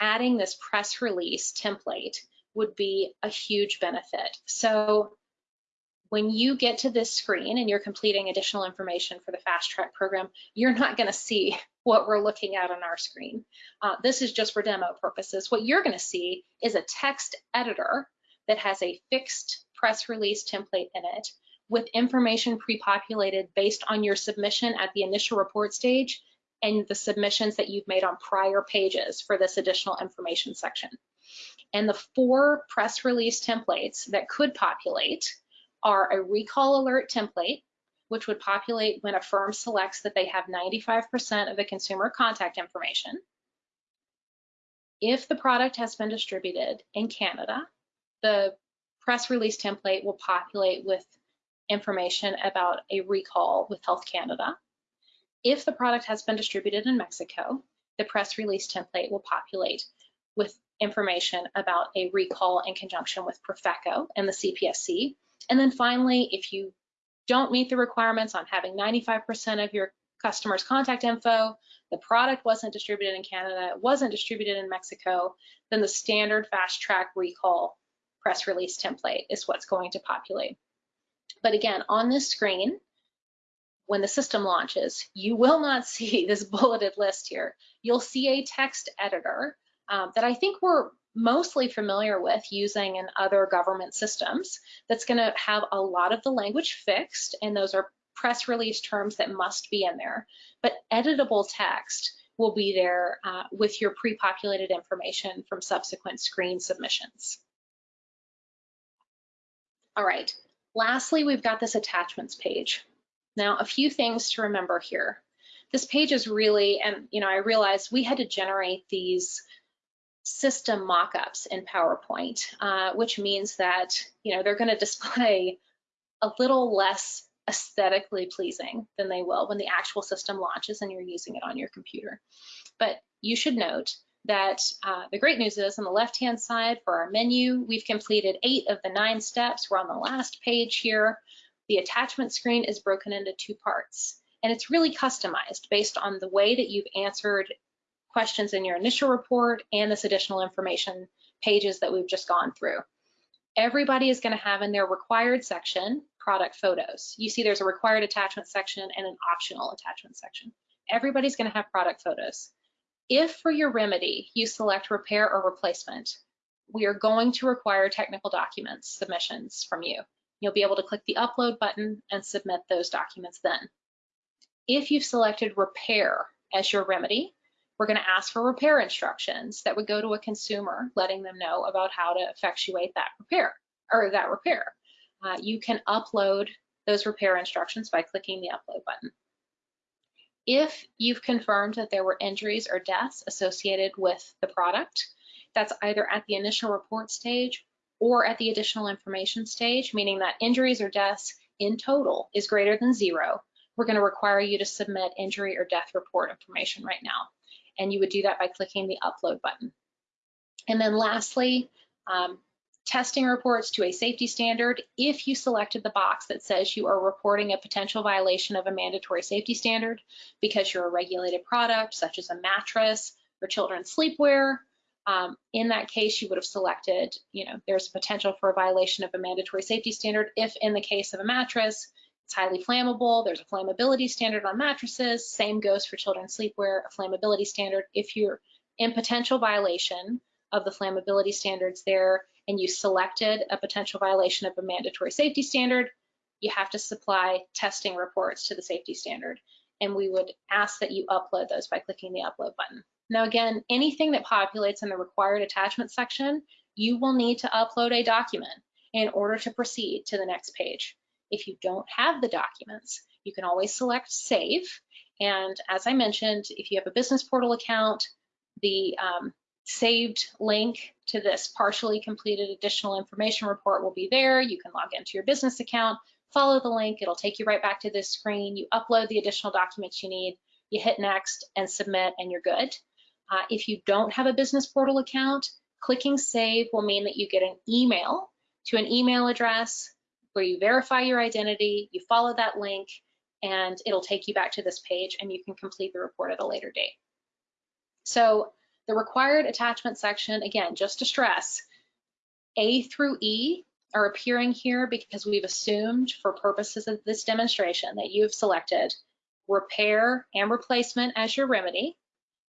Speaker 2: adding this press release template would be a huge benefit. So when you get to this screen and you're completing additional information for the fast track program, you're not gonna see what we're looking at on our screen. Uh, this is just for demo purposes. What you're gonna see is a text editor that has a fixed press release template in it with information pre-populated based on your submission at the initial report stage and the submissions that you've made on prior pages for this additional information section. And the four press release templates that could populate are a recall alert template, which would populate when a firm selects that they have 95% of the consumer contact information. If the product has been distributed in Canada, the press release template will populate with information about a recall with Health Canada. If the product has been distributed in Mexico, the press release template will populate with information about a recall in conjunction with Profeco and the CPSC. And then finally, if you don't meet the requirements on having 95% of your customers' contact info, the product wasn't distributed in Canada, it wasn't distributed in Mexico, then the standard fast track recall press release template is what's going to populate. But again, on this screen, when the system launches, you will not [laughs] see this bulleted list here. You'll see a text editor um, that I think we're mostly familiar with using in other government systems that's going to have a lot of the language fixed, and those are press release terms that must be in there. But editable text will be there uh, with your pre-populated information from subsequent screen submissions. All right, lastly, we've got this attachments page. Now, a few things to remember here. This page is really, and you know, I realized we had to generate these system mockups in PowerPoint, uh, which means that, you know, they're gonna [laughs] display a little less aesthetically pleasing than they will when the actual system launches and you're using it on your computer. But you should note that uh, the great news is on the left-hand side for our menu, we've completed eight of the nine steps. We're on the last page here. The attachment screen is broken into two parts, and it's really customized based on the way that you've answered questions in your initial report and this additional information pages that we've just gone through. Everybody is going to have in their required section product photos. You see there's a required attachment section and an optional attachment section. Everybody's going to have product photos. If for your remedy you select repair or replacement, we are going to require technical documents submissions from you. You'll be able to click the upload button and submit those documents then. If you've selected repair as your remedy, we're going to ask for repair instructions that would go to a consumer, letting them know about how to effectuate that repair or that repair. Uh, you can upload those repair instructions by clicking the upload button. If you've confirmed that there were injuries or deaths associated with the product, that's either at the initial report stage or at the additional information stage, meaning that injuries or deaths in total is greater than zero, we're going to require you to submit injury or death report information right now. And you would do that by clicking the upload button. And then lastly, um, testing reports to a safety standard. If you selected the box that says you are reporting a potential violation of a mandatory safety standard because you're a regulated product, such as a mattress or children's sleepwear, um, in that case, you would have selected, you know, there's a potential for a violation of a mandatory safety standard. If in the case of a mattress, it's highly flammable, there's a flammability standard on mattresses, same goes for children's sleepwear, a flammability standard. If you're in potential violation of the flammability standards there and you selected a potential violation of a mandatory safety standard, you have to supply testing reports to the safety standard. And we would ask that you upload those by clicking the upload button. Now again, anything that populates in the required attachment section, you will need to upload a document in order to proceed to the next page. If you don't have the documents, you can always select save. And as I mentioned, if you have a business portal account, the um, saved link to this partially completed additional information report will be there. You can log into your business account, follow the link, it'll take you right back to this screen. You upload the additional documents you need, you hit next and submit and you're good. Uh, if you don't have a business portal account, clicking save will mean that you get an email to an email address where you verify your identity, you follow that link, and it'll take you back to this page and you can complete the report at a later date. So the required attachment section, again, just to stress, A through E are appearing here because we've assumed for purposes of this demonstration that you've selected repair and replacement as your remedy,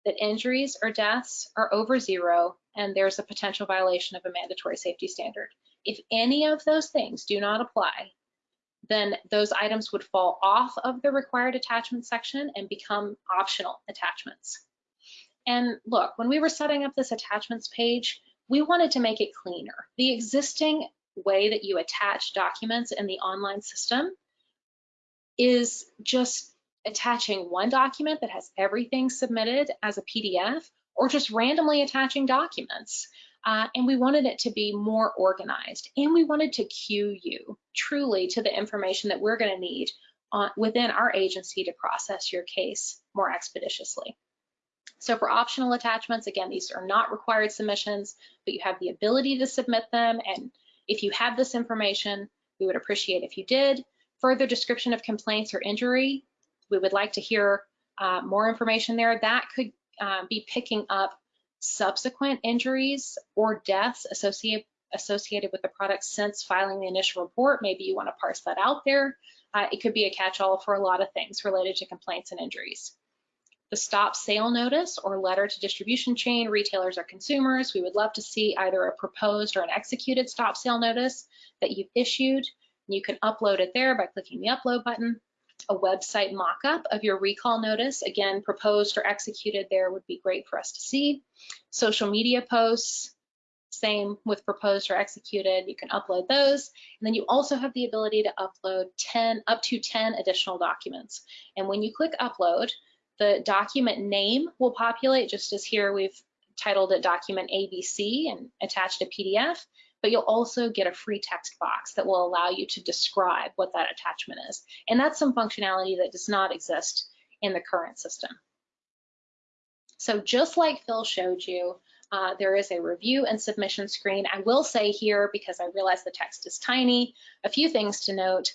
Speaker 2: that injuries or deaths are over zero and there's a potential violation of a mandatory safety standard. If any of those things do not apply, then those items would fall off of the required attachment section and become optional attachments. And look, when we were setting up this attachments page, we wanted to make it cleaner. The existing way that you attach documents in the online system is just attaching one document that has everything submitted as a PDF or just randomly attaching documents. Uh, and we wanted it to be more organized and we wanted to cue you truly to the information that we're going to need on, within our agency to process your case more expeditiously. So for optional attachments, again, these are not required submissions, but you have the ability to submit them. And if you have this information, we would appreciate if you did. Further description of complaints or injury, we would like to hear uh, more information there. That could uh, be picking up subsequent injuries or deaths associated associated with the product since filing the initial report. Maybe you want to parse that out there. Uh, it could be a catch-all for a lot of things related to complaints and injuries. The stop sale notice or letter to distribution chain, retailers or consumers, we would love to see either a proposed or an executed stop sale notice that you've issued. You can upload it there by clicking the upload button a website mock-up of your recall notice. Again, proposed or executed there would be great for us to see. Social media posts, same with proposed or executed, you can upload those. And then you also have the ability to upload 10, up to 10 additional documents. And when you click upload, the document name will populate just as here we've titled it document ABC and attached a PDF but you'll also get a free text box that will allow you to describe what that attachment is. And that's some functionality that does not exist in the current system. So just like Phil showed you, uh, there is a review and submission screen. I will say here, because I realize the text is tiny, a few things to note.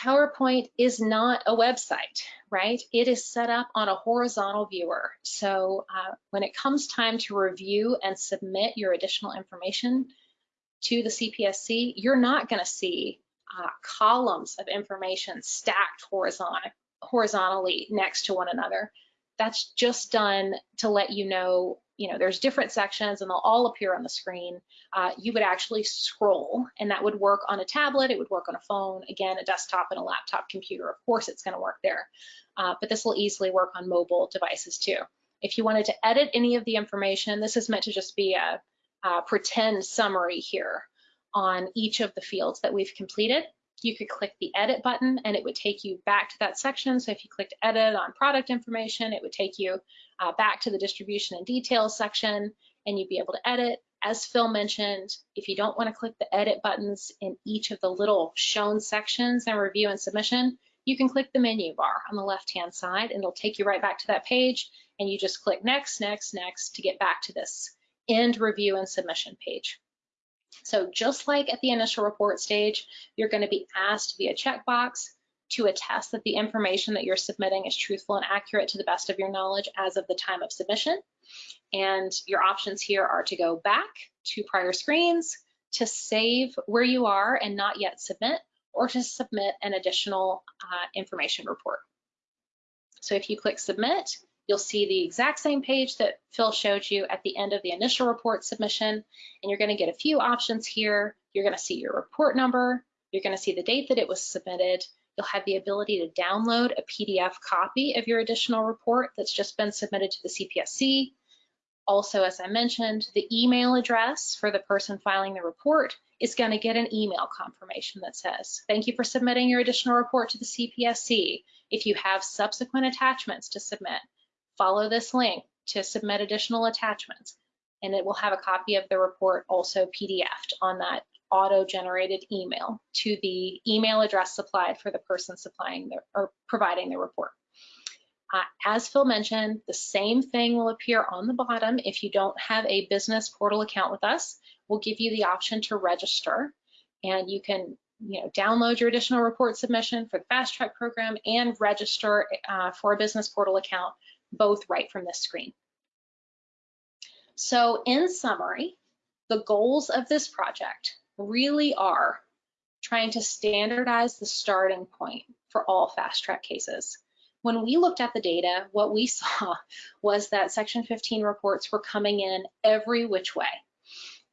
Speaker 2: PowerPoint is not a website, right? It is set up on a horizontal viewer. So uh, when it comes time to review and submit your additional information to the CPSC, you're not going to see uh, columns of information stacked horizontal, horizontally next to one another. That's just done to let you know you know, there's different sections and they'll all appear on the screen. Uh, you would actually scroll and that would work on a tablet, it would work on a phone, again, a desktop and a laptop computer. Of course, it's gonna work there, uh, but this will easily work on mobile devices too. If you wanted to edit any of the information, this is meant to just be a, a pretend summary here on each of the fields that we've completed you could click the edit button and it would take you back to that section. So if you clicked edit on product information, it would take you uh, back to the distribution and details section and you'd be able to edit. As Phil mentioned, if you don't want to click the edit buttons in each of the little shown sections and review and submission, you can click the menu bar on the left-hand side and it'll take you right back to that page and you just click next, next, next to get back to this end review and submission page. So just like at the initial report stage, you're going to be asked via checkbox to attest that the information that you're submitting is truthful and accurate to the best of your knowledge as of the time of submission. And your options here are to go back to prior screens, to save where you are and not yet submit, or to submit an additional uh, information report. So if you click submit, You'll see the exact same page that Phil showed you at the end of the initial report submission, and you're gonna get a few options here. You're gonna see your report number, you're gonna see the date that it was submitted, you'll have the ability to download a PDF copy of your additional report that's just been submitted to the CPSC. Also, as I mentioned, the email address for the person filing the report is going to get an email confirmation that says, thank you for submitting your additional report to the CPSC. If you have subsequent attachments to submit, follow this link to submit additional attachments and it will have a copy of the report also PDF'd on that auto-generated email to the email address supplied for the person supplying the, or providing the report. Uh, as Phil mentioned, the same thing will appear on the bottom if you don't have a business portal account with us. We'll give you the option to register and you can you know, download your additional report submission for the fast track program and register uh, for a business portal account both right from this screen. So in summary, the goals of this project really are trying to standardize the starting point for all fast track cases. When we looked at the data, what we [laughs] saw was that Section 15 reports were coming in every which way.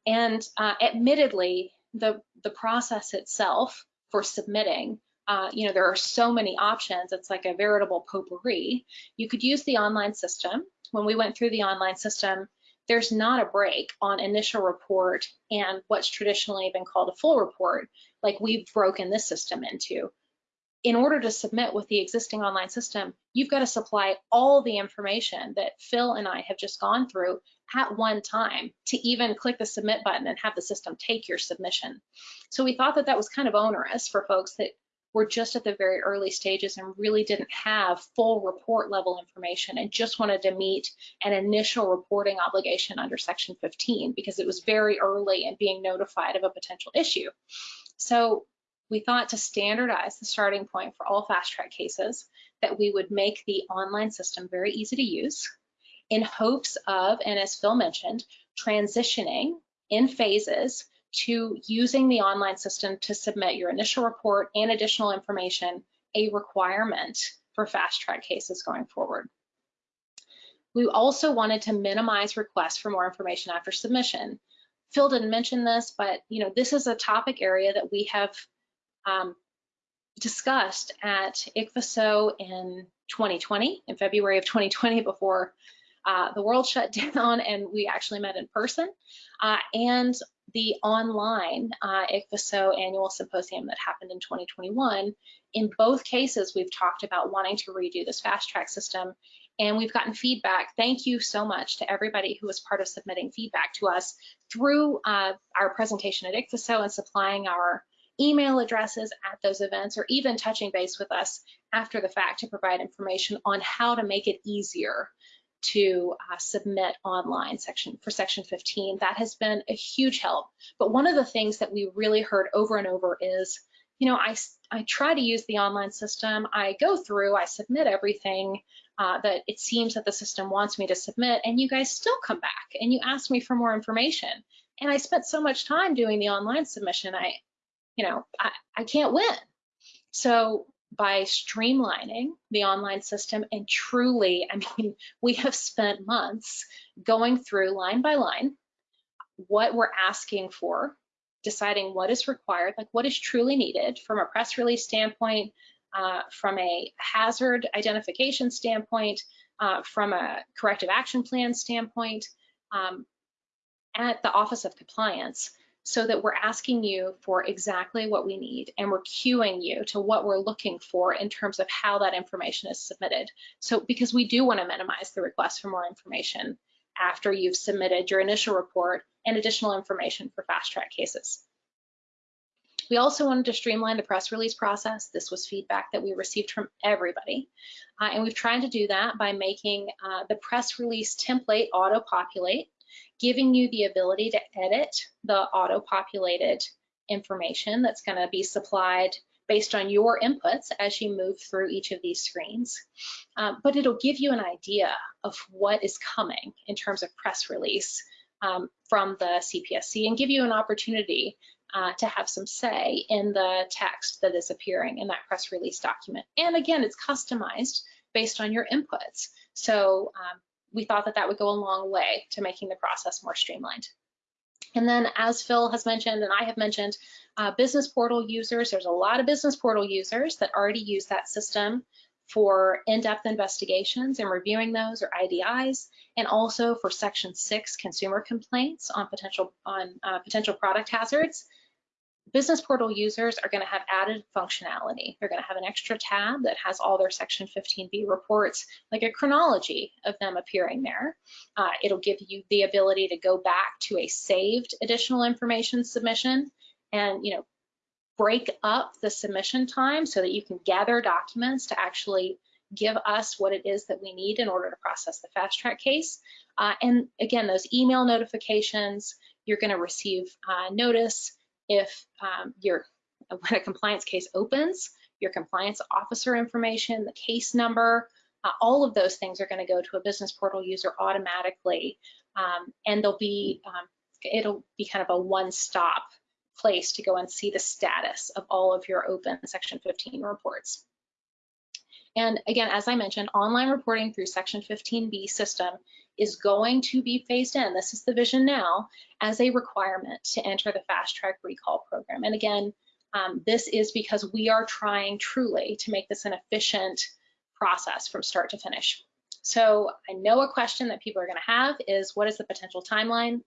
Speaker 2: And uh, admittedly, the, the process itself for submitting uh, you know, there are so many options. It's like a veritable potpourri. You could use the online system. When we went through the online system, there's not a break on initial report and what's traditionally been called a full report, like we've broken this system into. In order to submit with the existing online system, you've got to supply all the information that Phil and I have just gone through at one time to even click the submit button and have the system take your submission. So we thought that that was kind of onerous for folks that were just at the very early stages and really didn't have full report level information and just wanted to meet an initial reporting obligation under section 15 because it was very early in being notified of a potential issue. So we thought to standardize the starting point for all fast track cases that we would make the online system very easy to use in hopes of, and as Phil mentioned, transitioning in phases to using the online system to submit your initial report and additional information a requirement for fast track cases going forward. We also wanted to minimize requests for more information after submission. Phil didn't mention this, but you know this is a topic area that we have um, discussed at ICPHSO in 2020, in February of 2020, before uh, the world shut [laughs] down and we actually met in person, uh, and the online uh, ICPHSO annual symposium that happened in 2021. In both cases, we've talked about wanting to redo this fast track system and we've gotten feedback. Thank you so much to everybody who was part of submitting feedback to us through uh, our presentation at ICPHSO and supplying our email addresses at those events or even touching base with us after the fact to provide information on how to make it easier to uh, submit online section for section 15. That has been a huge help. But one of the things that we really heard over and over is you know, I, I try to use the online system. I go through, I submit everything uh, that it seems that the system wants me to submit, and you guys still come back and you ask me for more information. And I spent so much time doing the online submission, I, you know, I, I can't win. So by streamlining the online system. And truly, I mean, [laughs] we have spent months going through line by line what we're asking for deciding what is required, like what is truly needed from a press release standpoint, uh, from a hazard identification standpoint, uh, from a corrective action plan standpoint, um, at the Office of Compliance, so that we're asking you for exactly what we need and we're cueing you to what we're looking for in terms of how that information is submitted. So because we do want to minimize the request for more information after you've submitted your initial report and additional information for fast track cases. We also wanted to streamline the press release process. This was feedback that we received from everybody. Uh, and we've tried to do that by making uh, the press release template auto-populate, giving you the ability to edit the auto-populated information that's going to be supplied based on your inputs as you move through each of these screens. Um, but it'll give you an idea of what is coming in terms of press release um, from the CPSC and give you an opportunity uh, to have some say in the text that is appearing in that press release document. And again, it's customized based on your inputs. So um, we thought that that would go a long way to making the process more streamlined. And then as Phil has mentioned and I have mentioned, uh, business portal users, there's a lot of business portal users that already use that system for in-depth investigations and reviewing those or IDIs, and also for Section 6 consumer complaints on potential on uh, potential product hazards. Business portal users are going to have added functionality. They're going to have an extra tab that has all their Section 15B reports, like a chronology of them appearing there. Uh, it'll give you the ability to go back to a saved additional information submission and you know break up the submission time so that you can gather documents to actually give us what it is that we need in order to process the fast track case. Uh, and again, those email notifications, you're going to receive uh, notice if um, your [laughs] when a compliance case opens, your compliance officer information, the case number, uh, all of those things are going to go to a business portal user automatically, um, and they'll be um, it'll be kind of a one-stop place to go and see the status of all of your open Section 15 reports. And again, as I mentioned, online reporting through Section 15B system is going to be phased in. This is the vision now as a requirement to enter the fast track recall program. And again, um, this is because we are trying truly to make this an efficient process from start to finish. So I know a question that people are gonna have is what is the potential timeline?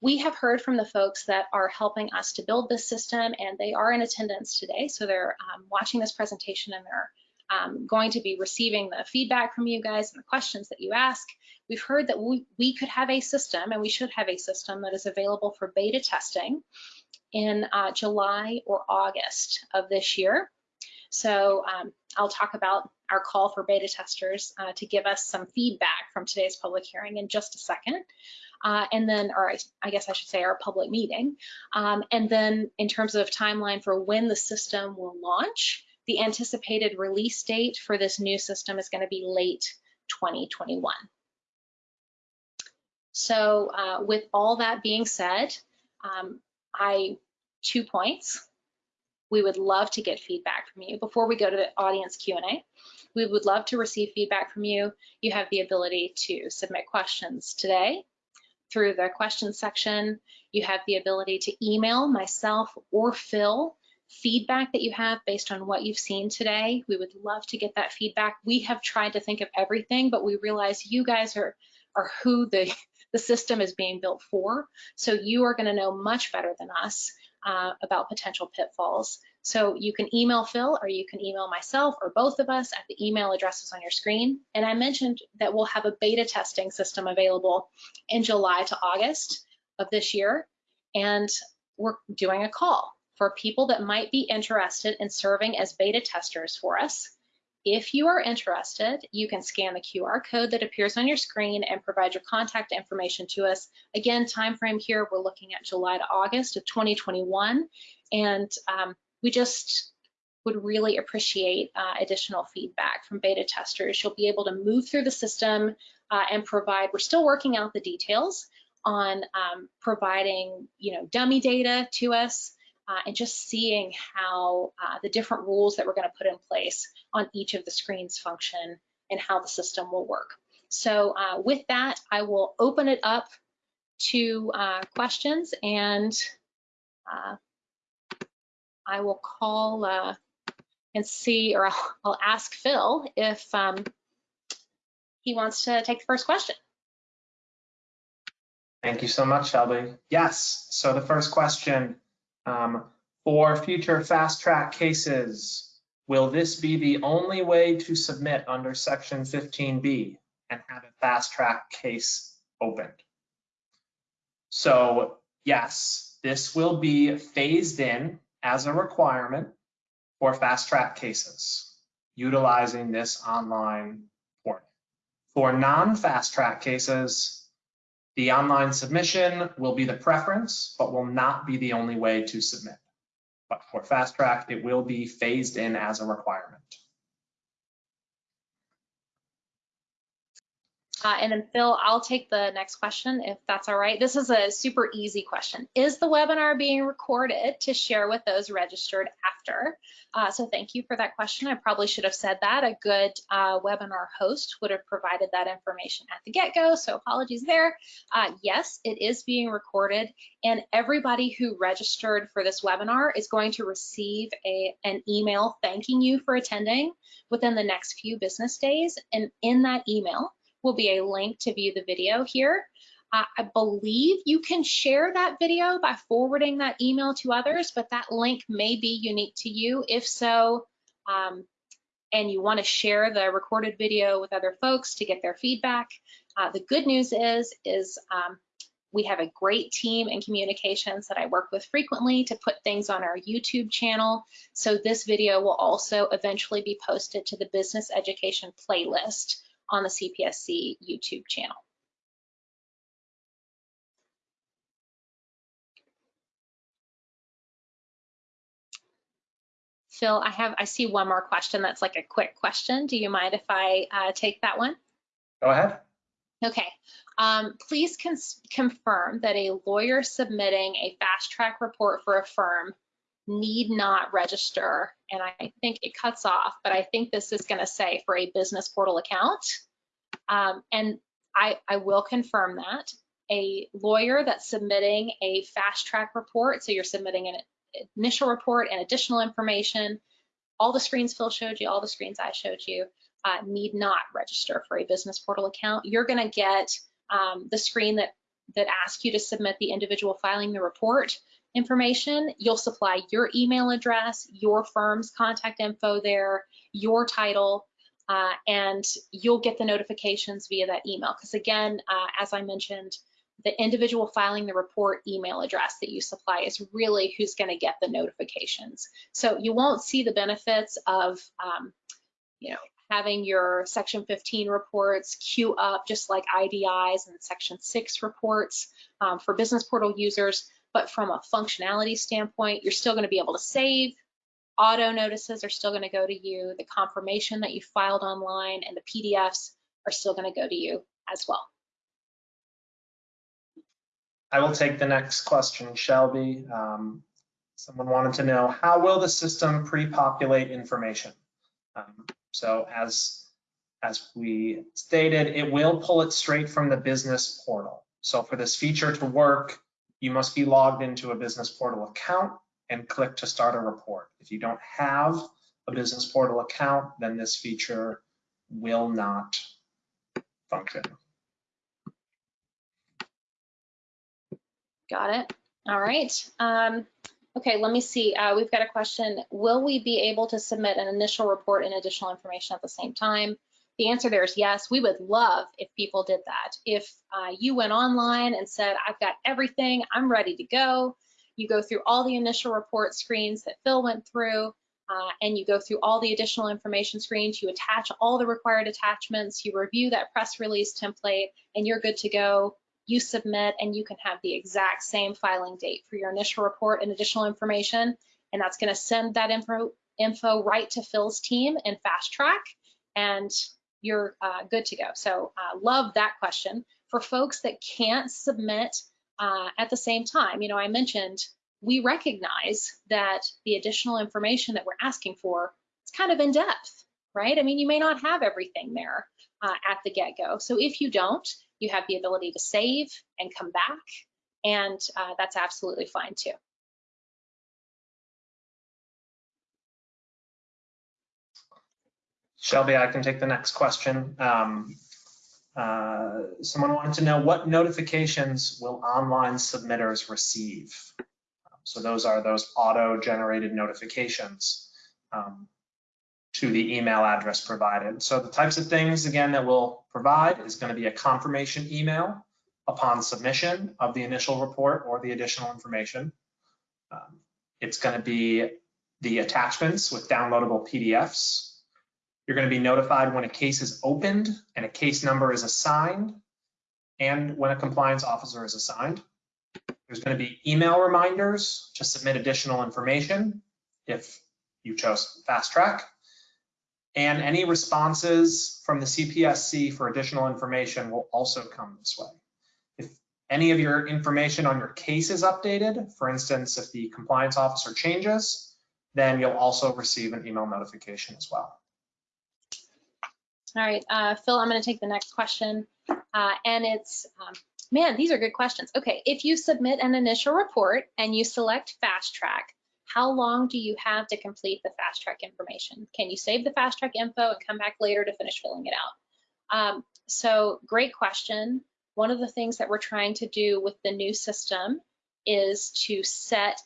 Speaker 2: we have heard from the folks that are helping us to build this system and they are in attendance today. So they're um, watching this presentation and they're um, going to be receiving the feedback from you guys and the questions that you ask. We've heard that we, we could have a system and we should have a system that is available for beta testing in uh, July or August of this year. So um, I'll talk about our call for beta testers uh, to give us some feedback from today's public hearing in just a second uh, and then, or I guess I should say our public meeting. Um, and then in terms of timeline for when the system will launch, the anticipated release date for this new system is gonna be late 2021. So uh, with all that being said, um, I, two points. We would love to get feedback from you. Before we go to the audience Q&A, we would love to receive feedback from you. You have the ability to submit questions today through the questions section. You have the ability to email myself or Phil feedback that you have based on what you've seen today. We would love to get that feedback. We have tried to think of everything, but we realize you guys are, are who the, [laughs] the system is being built for. So you are gonna know much better than us uh, about potential pitfalls. So you can email Phil or you can email myself or both of us at the email addresses on your screen. And I mentioned that we'll have a beta testing system available in July to August of this year. And we're doing a call for people that might be interested in serving as beta testers for us. If you are interested, you can scan the QR code that appears on your screen and provide your contact information to us. Again, time frame here, we're looking at July to August of 2021. And um, we just would really appreciate uh, additional feedback from beta testers. You'll be able to move through the system uh, and provide, we're still working out the details on um, providing, you know, dummy data to us uh, and just seeing how uh, the different rules that we're gonna put in place on each of the screens function and how the system will work. So uh, with that, I will open it up to uh, questions and uh, I will call uh, and see, or I'll, I'll ask Phil if um, he wants to take the first question.
Speaker 1: Thank you so much, Shelby. Yes, so the first question, um, for future fast track cases, will this be the only way to submit under section 15B and have a fast track case opened? So yes, this will be phased in as a requirement for fast track cases utilizing this online portal. For non-fast track cases, the online submission will be the preference, but will not be the only way to submit. But for fast track, it will be phased in as a requirement.
Speaker 2: Uh, and then Phil, I'll take the next question if that's all right. This is a super easy question. Is the webinar being recorded to share with those registered after? Uh, so thank you for that question. I probably should have said that. A good uh, webinar host would have provided that information at the get-go, so apologies there. Uh, yes, it is being recorded and everybody who registered for this webinar is going to receive a, an email thanking you for attending within the next few business days. And in that email, will be a link to view the video here. Uh, I believe you can share that video by forwarding that email to others, but that link may be unique to you. If so, um, and you want to share the recorded video with other folks to get their feedback, uh, the good news is, is um, we have a great team in communications that I work with frequently to put things on our YouTube channel. So this video will also eventually be posted to the business education playlist on the CPSC YouTube channel. Phil, I have, I see one more question that's like a quick question. Do you mind if I uh, take that one?
Speaker 1: Go ahead.
Speaker 2: Okay. Um, please confirm that a lawyer submitting a fast track report for a firm need not register. And I think it cuts off, but I think this is going to say for a business portal account. Um, and I, I will confirm that. A lawyer that's submitting a fast track report, so you're submitting an initial report and additional information, all the screens Phil showed you, all the screens I showed you, uh, need not register for a business portal account. You're going to get um, the screen that that asks you to submit the individual filing the report information. You'll supply your email address, your firm's contact info there, your title, uh, and you'll get the notifications via that email. Because again, uh, as I mentioned, the individual filing the report email address that you supply is really who's going to get the notifications. So you won't see the benefits of, um, you know, having your Section 15 reports queue up just like IDIs and Section 6 reports um, for business portal users. But from a functionality standpoint, you're still going to be able to save. Auto notices are still going to go to you. The confirmation that you filed online and the PDFs are still going to go to you as well.
Speaker 1: I will take the next question, Shelby. Um, someone wanted to know, how will the system pre-populate information? Um, so as, as we stated, it will pull it straight from the business portal. So for this feature to work, you must be logged into a business portal account and click to start a report. If you don't have a business portal account, then this feature will not function.
Speaker 2: Got it. All right. Um, okay, let me see. Uh, we've got a question. Will we be able to submit an initial report and additional information at the same time? The answer there is yes. We would love if people did that. If uh, you went online and said, I've got everything, I'm ready to go. You go through all the initial report screens that Phil went through, uh, and you go through all the additional information screens. You attach all the required attachments. You review that press release template, and you're good to go you submit and you can have the exact same filing date for your initial report and additional information and that's going to send that info, info right to Phil's team in Fast Track, and you're uh, good to go. So uh, love that question. For folks that can't submit uh, at the same time, you know, I mentioned we recognize that the additional information that we're asking for is kind of in depth, right? I mean, you may not have everything there uh, at the get-go. So if you don't, you have the ability to save and come back, and uh, that's absolutely fine too.
Speaker 1: Shelby, I can take the next question. Um, uh, someone wanted to know what notifications will online submitters receive? So those are those auto-generated notifications um, to the email address provided. So the types of things, again, that we'll provide is going to be a confirmation email upon submission of the initial report or the additional information. Um, it's going to be the attachments with downloadable PDFs you're going to be notified when a case is opened and a case number is assigned and when a compliance officer is assigned. There's going to be email reminders to submit additional information if you chose fast track. And any responses from the CPSC for additional information will also come this way. If any of your information on your case is updated, for instance, if the compliance officer changes, then you'll also receive an email notification as well.
Speaker 2: All right, uh, Phil, I'm going to take the next question. Uh, and it's, um, man, these are good questions. Okay, if you submit an initial report and you select fast track, how long do you have to complete the fast track information? Can you save the fast track info and come back later to finish filling it out? Um, so great question. One of the things that we're trying to do with the new system is to set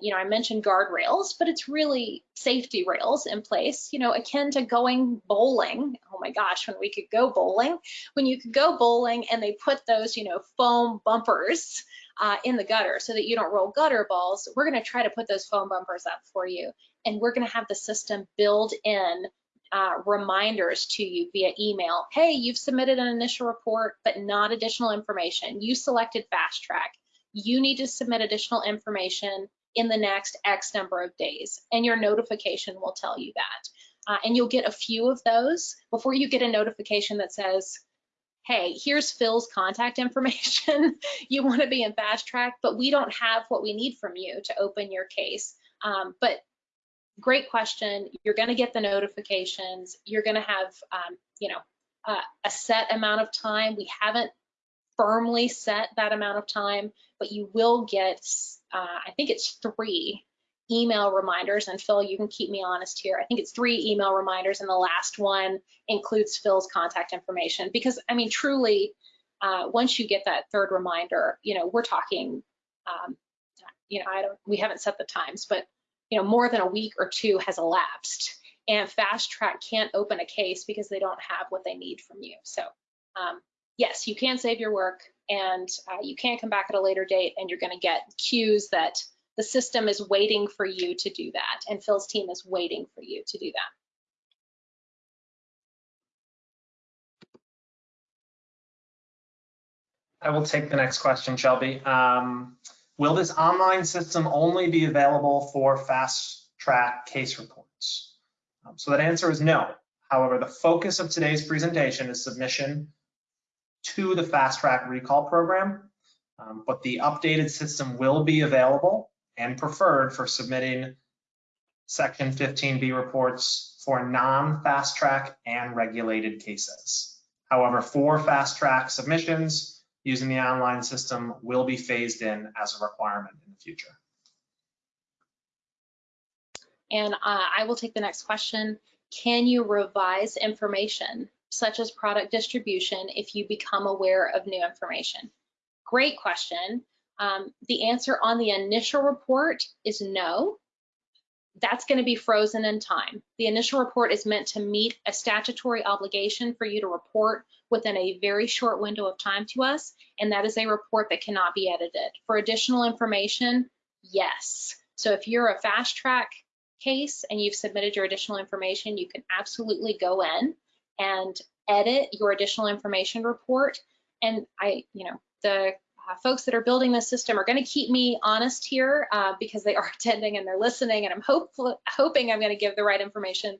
Speaker 2: you know, I mentioned guardrails, but it's really safety rails in place, you know, akin to going bowling. Oh my gosh, when we could go bowling, when you could go bowling and they put those, you know, foam bumpers uh, in the gutter so that you don't roll gutter balls, we're going to try to put those foam bumpers up for you. And we're going to have the system build in uh, reminders to you via email. Hey, you've submitted an initial report, but not additional information. You selected fast track. You need to submit additional information in the next X number of days, and your notification will tell you that. Uh, and you'll get a few of those before you get a notification that says, hey, here's Phil's contact [laughs] information. you want to be in fast track, but we don't have what we need from you to open your case. Um, but great question. You're going to get the notifications. You're going to have, um, you know, uh, a set amount of time. We haven't firmly set that amount of time, but you will get uh, I think it's three email reminders. And Phil, you can keep me honest here. I think it's three email reminders, and the last one includes Phil's contact information. Because I mean, truly, uh, once you get that third reminder, you know, we're talking, um, you know, I don't, we haven't set the times, but you know, more than a week or two has elapsed, and Fast Track can't open a case because they don't have what they need from you. So, um, yes, you can save your work and uh, you can come back at a later date and you're going to get cues that the system is waiting for you to do that and Phil's team is waiting for you to do that.
Speaker 1: I will take the next question, Shelby. Um, will this online system only be available for fast track case reports? Um, so that answer is no. However, the focus of today's presentation is submission to the fast track recall program, um, but the updated system will be available and preferred for submitting section 15B reports for non-fast track and regulated cases. However, for fast track submissions using the online system will be phased in as a requirement in the future.
Speaker 2: And uh, I will take the next question. Can you revise information such as product distribution if you become aware of new information? Great question. Um, the answer on the initial report is no. That's going to be frozen in time. The initial report is meant to meet a statutory obligation for you to report within a very short window of time to us, and that is a report that cannot be edited. For additional information, yes. So if you're a fast track case and you've submitted your additional information, you can absolutely go in and edit your additional information report. And I, you know, the uh, folks that are building this system are going to keep me honest here uh, because they are [laughs] attending and they're listening, and I'm hopeful, hoping I'm going to give the right information.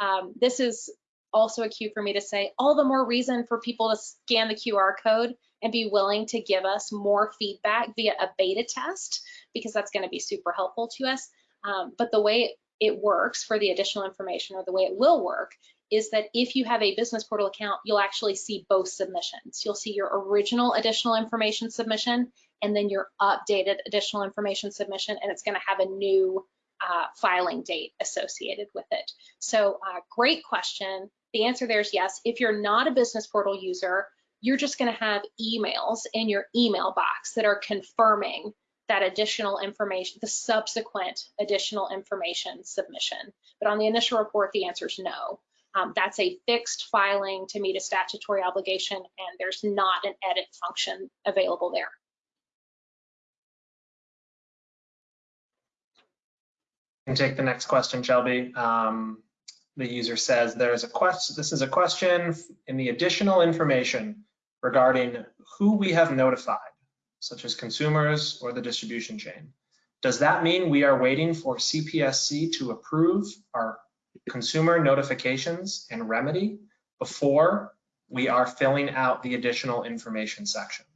Speaker 2: Um, this is also a cue for me to say all the more reason for people to scan the QR code and be willing to give us more feedback via a beta test because that's going to be super helpful to us. Um, but the way it works for the additional information or the way it will work is that if you have a business portal account, you'll actually see both submissions. You'll see your original additional information submission and then your updated additional information submission, and it's going to have a new uh, filing date associated with it. So uh, great question. The answer there is yes. If you're not a business portal user, you're just going to have emails in your email box that are confirming that additional information, the subsequent additional information submission. But on the initial report, the answer is no. Um, that's a fixed filing to meet a statutory obligation, and there's not an edit function available there.
Speaker 1: And take the next question, Shelby. Um, the user says there's a question. This is a question in the additional information regarding who we have notified, such as consumers or the distribution chain. Does that mean we are waiting for CPSC to approve our consumer notifications and remedy before we are filling out the additional information section?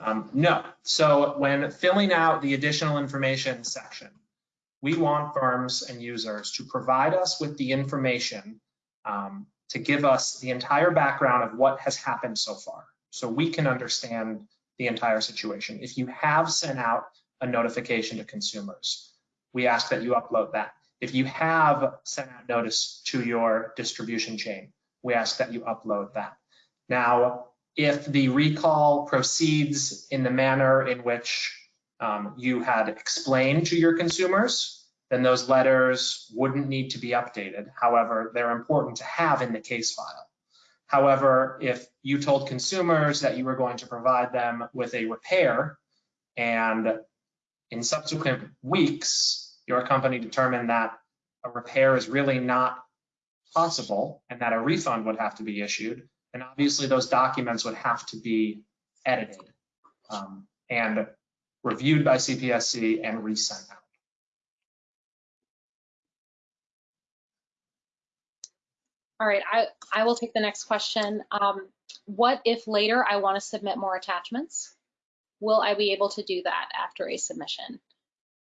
Speaker 1: Um, no. So when filling out the additional information section, we want firms and users to provide us with the information um, to give us the entire background of what has happened so far so we can understand the entire situation. If you have sent out a notification to consumers, we ask that you upload that. If you have sent out notice to your distribution chain, we ask that you upload that. Now, if the recall proceeds in the manner in which um, you had explained to your consumers, then those letters wouldn't need to be updated. However, they're important to have in the case file. However, if you told consumers that you were going to provide them with a repair and in subsequent weeks, your company determined that a repair is really not possible and that a refund would have to be issued, then obviously those documents would have to be edited um, and reviewed by CPSC and resent out.
Speaker 2: All right, I, I will take the next question. Um, what if later I want to submit more attachments? Will I be able to do that after a submission?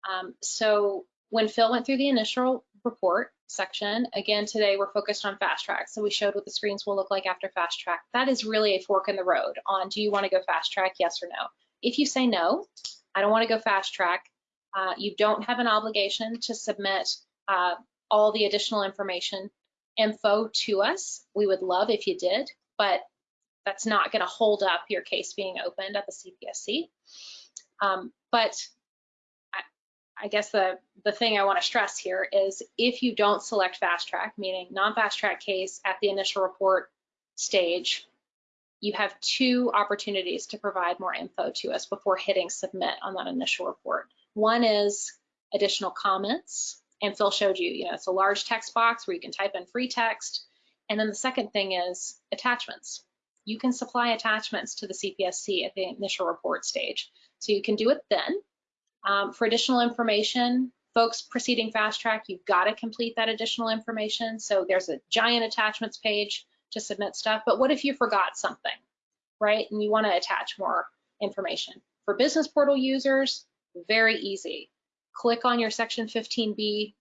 Speaker 2: Um, so when Phil went through the initial report section, again, today we're focused on fast track. So we showed what the screens will look like after fast track. That is really a fork in the road on do you want to go fast track, yes or no? If you say no, I don't want to go fast track, uh, you don't have an obligation to submit uh, all the additional information info to us. We would love if you did, but that's not going to hold up your case being opened at the CPSC. Um, but I guess the, the thing I want to stress here is if you don't select fast track, meaning non-fast track case at the initial report stage, you have two opportunities to provide more info to us before hitting submit on that initial report. One is additional comments, and Phil showed you, you know, it's a large text box where you can type in free text. And then the second thing is attachments. You can supply attachments to the CPSC at the initial report stage. So you can do it then um, for additional information, folks proceeding fast track, you've got to complete that additional information. So there's a giant attachments page to submit stuff. But what if you forgot something, right? And you want to attach more information. For business portal users, very easy. Click on your section 15B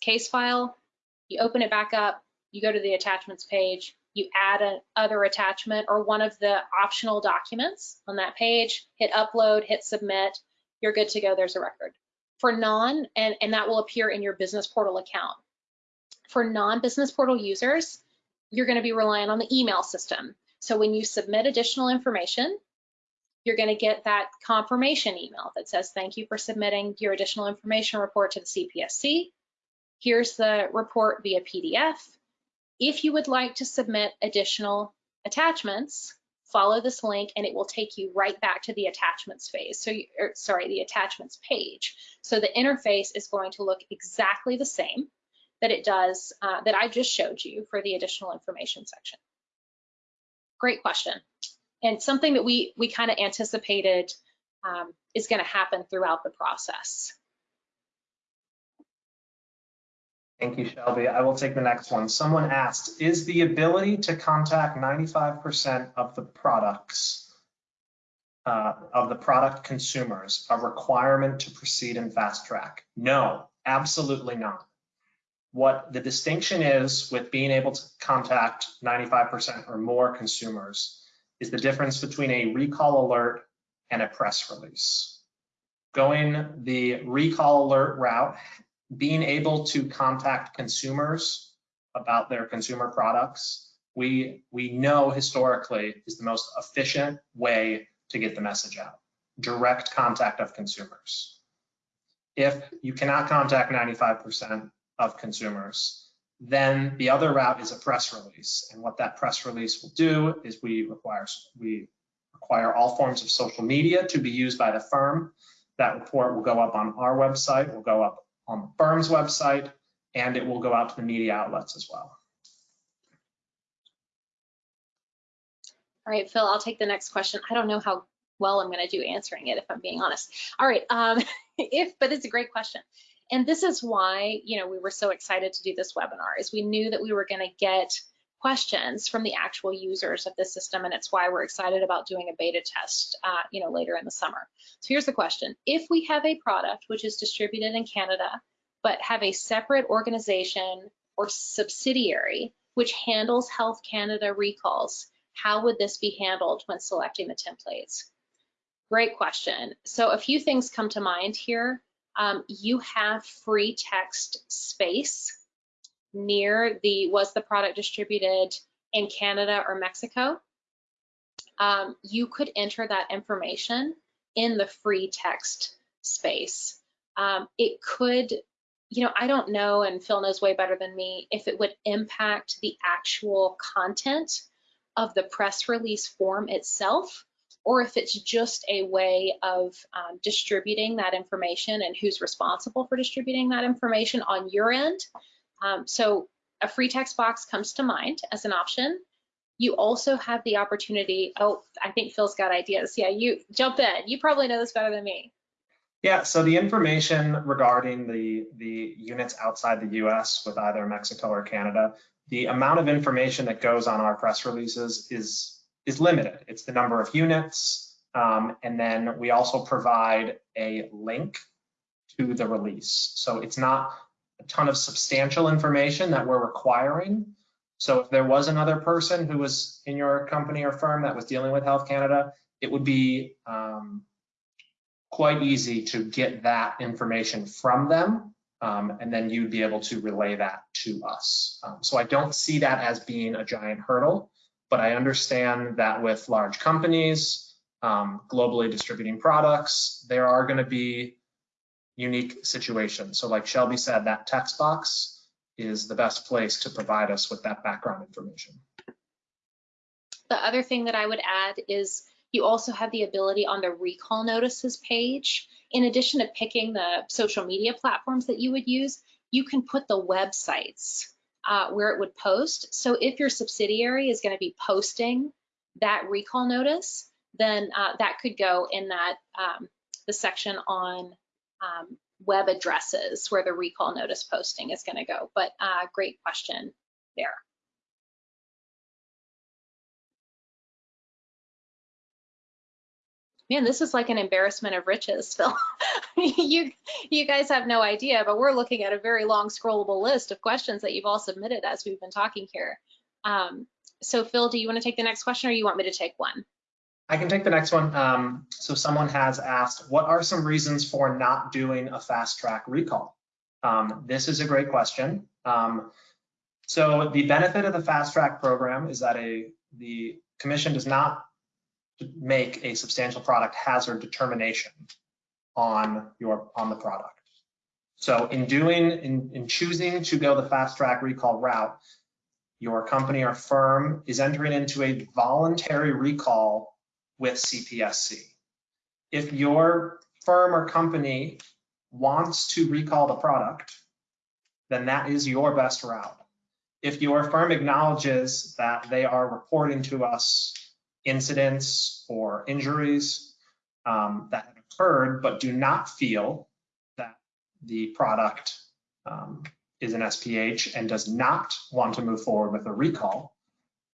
Speaker 2: case file, you open it back up, you go to the attachments page, you add an other attachment or one of the optional documents on that page, hit upload, hit submit, you're good to go, there's a record. For non, and, and that will appear in your business portal account. For non-business portal users, you're gonna be relying on the email system. So when you submit additional information, you're gonna get that confirmation email that says, thank you for submitting your additional information report to the CPSC. Here's the report via PDF. If you would like to submit additional attachments, follow this link and it will take you right back to the attachments phase. So, you, er, sorry, the attachments page. So the interface is going to look exactly the same that it does, uh, that I just showed you for the additional information section. Great question. and something that we we kind of anticipated um, is going to happen throughout the process.
Speaker 1: Thank you, Shelby. I will take the next one. Someone asked, is the ability to contact 95% of the products, uh, of the product consumers, a requirement to proceed in fast track? No, absolutely not. What the distinction is with being able to contact 95% or more consumers is the difference between a recall alert and a press release. Going the recall alert route being able to contact consumers about their consumer products, we, we know historically is the most efficient way to get the message out, direct contact of consumers. If you cannot contact 95% of consumers, then the other route is a press release. And what that press release will do is we require, we require all forms of social media to be used by the firm. That report will go up on our website, will go up on the firm's website, and it will go out to the media outlets as well.
Speaker 2: All right, Phil, I'll take the next question. I don't know how well I'm going to do answering it, if I'm being honest. All right, um, [laughs] if, but it's a great question. And this is why, you know, we were so excited to do this webinar, is we knew that we were going to get questions from the actual users of the system, and it's why we're excited about doing a beta test, uh, you know, later in the summer. So here's the question. If we have a product which is distributed in Canada, but have a separate organization or subsidiary which handles Health Canada recalls, how would this be handled when selecting the templates? Great question. So a few things come to mind here. Um, you have free text space near the was the product distributed in Canada or Mexico, um, you could enter that information in the free text space. Um, it could, you know, I don't know, and Phil knows way better than me, if it would impact the actual content of the press release form itself, or if it's just a way of um, distributing that information and who's responsible for distributing that information on your end. Um, so a free text box comes to mind as an option. You also have the opportunity, oh, I think Phil's got ideas. Yeah, you jump in. You probably know this better than me.
Speaker 1: Yeah, so the information regarding the, the units outside the US with either Mexico or Canada, the amount of information that goes on our press releases is, is limited. It's the number of units, um, and then we also provide a link to the release. So it's not a ton of substantial information that we're requiring. So if there was another person who was in your company or firm that was dealing with Health Canada, it would be um, quite easy to get that information from them. Um, and then you'd be able to relay that to us. Um, so I don't see that as being a giant hurdle, but I understand that with large companies, um, globally distributing products, there are going to be unique situation. So like Shelby said, that text box is the best place to provide us with that background information.
Speaker 2: The other thing that I would add is you also have the ability on the recall notices page, in addition to picking the social media platforms that you would use, you can put the websites uh, where it would post. So if your subsidiary is going to be posting that recall notice, then uh, that could go in that um, the section on um, web addresses where the recall notice posting is going to go. But uh, great question there. Man, this is like an embarrassment of riches, [laughs] Phil. you, you guys have no idea, but we're looking at a very long scrollable list of questions that you've all submitted as we've been talking here. Um, so Phil, do you want to take the next question or do you want me to take one?
Speaker 1: I can take the next one. Um, so someone has asked, what are some reasons for not doing a fast track recall? Um, this is a great question. Um, so the benefit of the fast track program is that a the commission does not make a substantial product hazard determination on your on the product. So in doing in, in choosing to go the fast track recall route, your company or firm is entering into a voluntary recall with CPSC. If your firm or company wants to recall the product, then that is your best route. If your firm acknowledges that they are reporting to us incidents or injuries um, that have occurred, but do not feel that the product um, is an SPH and does not want to move forward with a recall,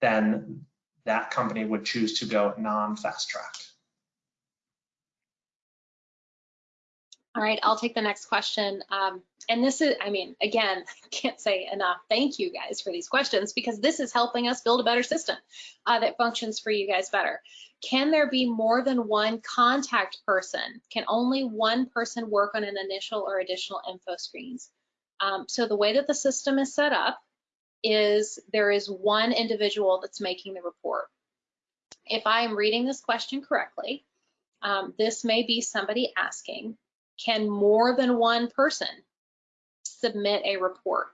Speaker 1: then that company would choose to go non-fast track.
Speaker 2: All right, I'll take the next question. Um, and this is, I mean, again, [laughs] can't say enough thank you guys for these questions because this is helping us build a better system uh, that functions for you guys better. Can there be more than one contact person? Can only one person work on an initial or additional info screens? Um, so the way that the system is set up is there is one individual that's making the report. If I am reading this question correctly, um, this may be somebody asking, can more than one person submit a report?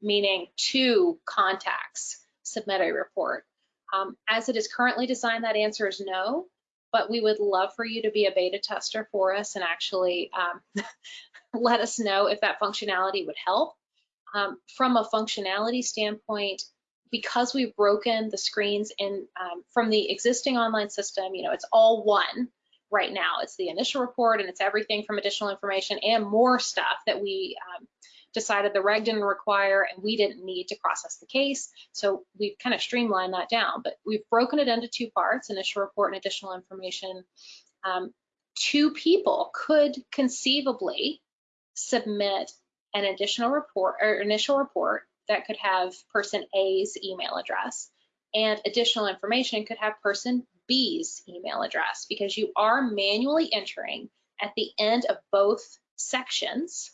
Speaker 2: Meaning two contacts submit a report. Um, as it is currently designed, that answer is no, but we would love for you to be a beta tester for us and actually um, [laughs] let us know if that functionality would help. Um, from a functionality standpoint, because we've broken the screens in um, from the existing online system, you know, it's all one right now. It's the initial report and it's everything from additional information and more stuff that we um, decided the reg didn't require and we didn't need to process the case. So we've kind of streamlined that down, but we've broken it into two parts, initial report and additional information. Um, two people could conceivably submit an additional report or initial report that could have person A's email address and additional information could have person B's email address because you are manually entering at the end of both sections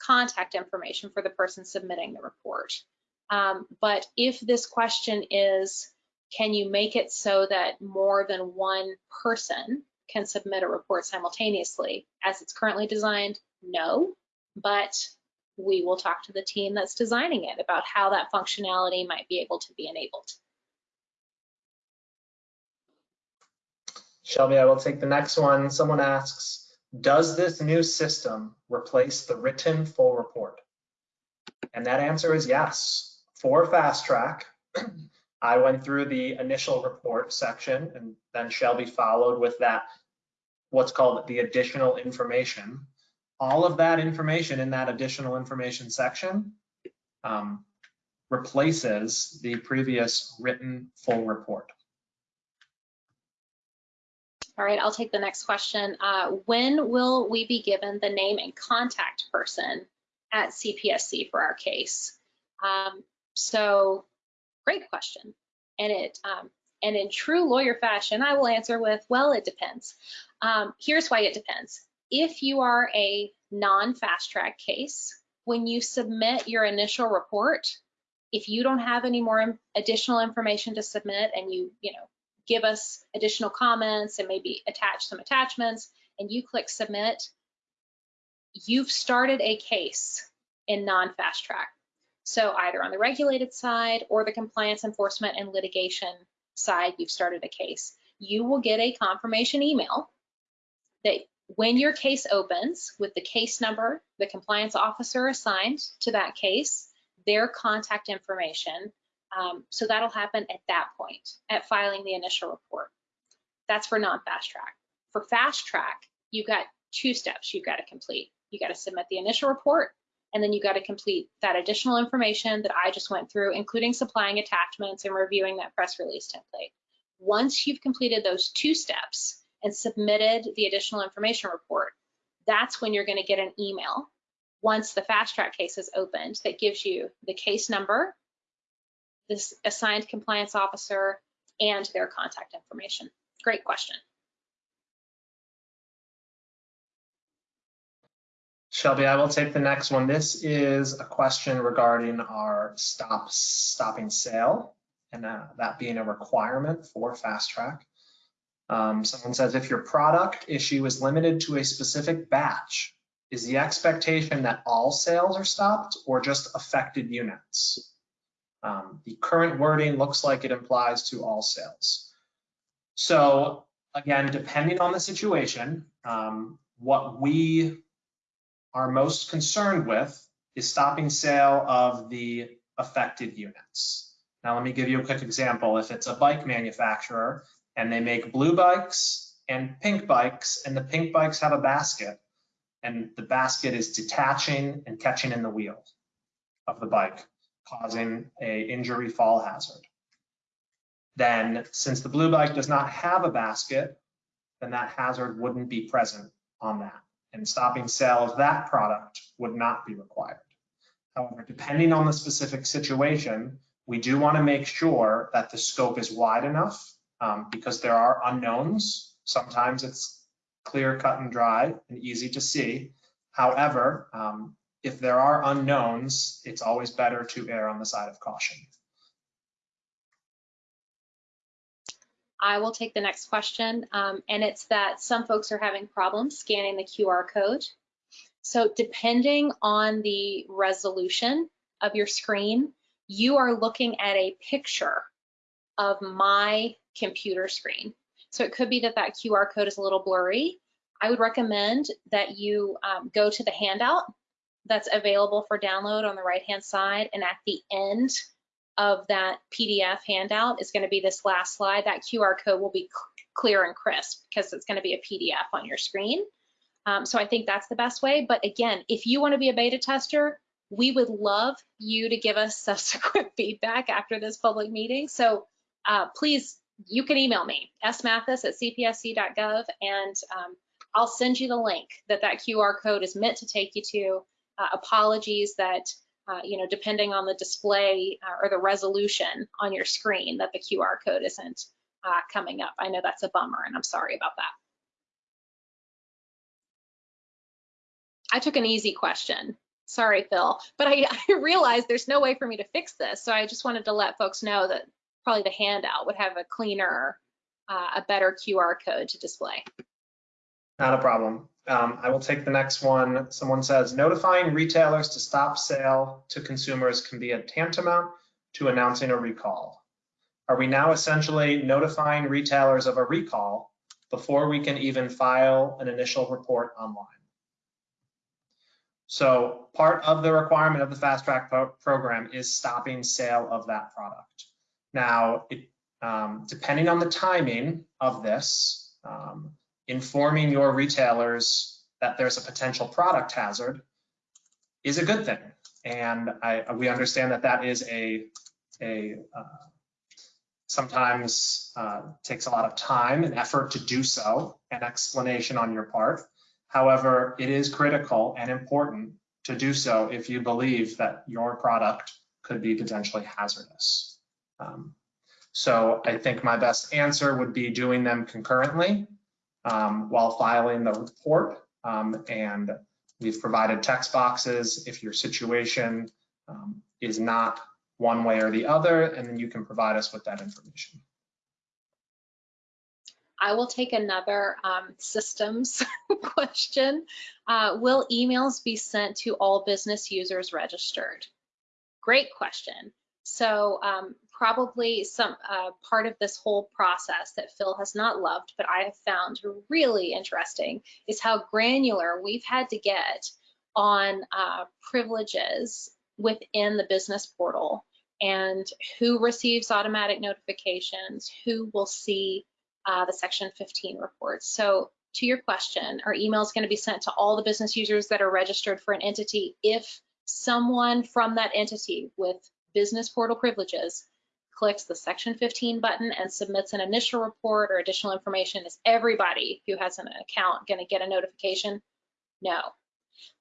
Speaker 2: contact information for the person submitting the report. Um, but if this question is, can you make it so that more than one person can submit a report simultaneously? As it's currently designed, no, but we will talk to the team that's designing it about how that functionality might be able to be enabled.
Speaker 1: Shelby, I will take the next one. Someone asks, does this new system replace the written full report? And that answer is yes. For Fast Track, [clears throat] I went through the initial report section and then Shelby followed with that, what's called the additional information all of that information in that additional information section um, replaces the previous written full report.
Speaker 2: All right, I'll take the next question. Uh, when will we be given the name and contact person at CPSC for our case? Um, so great question. And it um, and in true lawyer fashion, I will answer with, well, it depends. Um, here's why it depends if you are a non-fast track case, when you submit your initial report, if you don't have any more additional information to submit and you, you know, give us additional comments and maybe attach some attachments and you click submit, you've started a case in non-fast track. So either on the regulated side or the compliance enforcement and litigation side, you've started a case. You will get a confirmation email that when your case opens with the case number, the compliance officer assigned to that case, their contact information. Um, so that'll happen at that point, at filing the initial report. That's for non-fast track. For fast track, you've got two steps you've got to complete. You got to submit the initial report, and then you got to complete that additional information that I just went through, including supplying attachments and reviewing that press release template. Once you've completed those two steps, and submitted the additional information report, that's when you're going to get an email once the fast track case is opened that gives you the case number, this assigned compliance officer, and their contact information. Great question.
Speaker 1: Shelby, I will take the next one. This is a question regarding our stop stopping sale and uh, that being a requirement for fast track. Um, someone says, if your product issue is limited to a specific batch, is the expectation that all sales are stopped or just affected units? Um, the current wording looks like it implies to all sales. So again, depending on the situation, um, what we are most concerned with is stopping sale of the affected units. Now, let me give you a quick example. If it's a bike manufacturer and they make blue bikes and pink bikes, and the pink bikes have a basket, and the basket is detaching and catching in the wheel of the bike, causing a injury fall hazard. Then, since the blue bike does not have a basket, then that hazard wouldn't be present on that. And stopping sale of that product would not be required. However, depending on the specific situation, we do want to make sure that the scope is wide enough um, because there are unknowns. Sometimes it's clear, cut and dry and easy to see. However, um, if there are unknowns, it's always better to err on the side of caution.
Speaker 2: I will take the next question, um, and it's that some folks are having problems scanning the QR code. So depending on the resolution of your screen, you are looking at a picture of my computer screen. So it could be that that QR code is a little blurry. I would recommend that you um, go to the handout that's available for download on the right-hand side, and at the end of that PDF handout is going to be this last slide. That QR code will be clear and crisp because it's going to be a PDF on your screen. Um, so I think that's the best way. But again, if you want to be a beta tester, we would love you to give us [laughs] subsequent feedback after this public meeting. So uh, please, you can email me, smathis at cpsc.gov, and um, I'll send you the link that that QR code is meant to take you to. Uh, apologies that uh, you know, depending on the display uh, or the resolution on your screen that the QR code isn't uh, coming up. I know that's a bummer and I'm sorry about that. I took an easy question. Sorry, Phil, but I, [laughs] I realized there's no way for me to fix this. So I just wanted to let folks know that probably the handout would have a cleaner, uh, a better QR code to display.
Speaker 1: Not a problem. Um, I will take the next one. Someone says, notifying retailers to stop sale to consumers can be a tantamount to announcing a recall. Are we now essentially notifying retailers of a recall before we can even file an initial report online? So part of the requirement of the fast track pro program is stopping sale of that product. Now, it, um, depending on the timing of this, um, informing your retailers that there's a potential product hazard is a good thing. And I, we understand that that is a, a uh, sometimes uh, takes a lot of time and effort to do so, an explanation on your part. However, it is critical and important to do so if you believe that your product could be potentially hazardous. Um, so I think my best answer would be doing them concurrently um, while filing the report. Um, and we've provided text boxes if your situation um, is not one way or the other, and then you can provide us with that information.
Speaker 2: I will take another um, systems [laughs] question. Uh, will emails be sent to all business users registered? Great question. So um, probably some uh, part of this whole process that Phil has not loved, but I have found really interesting is how granular we've had to get on uh, privileges within the business portal and who receives automatic notifications, who will see uh, the Section 15 reports. So to your question, our email is going to be sent to all the business users that are registered for an entity if someone from that entity with business portal privileges clicks the Section 15 button and submits an initial report or additional information, is everybody who has an account going to get a notification? No.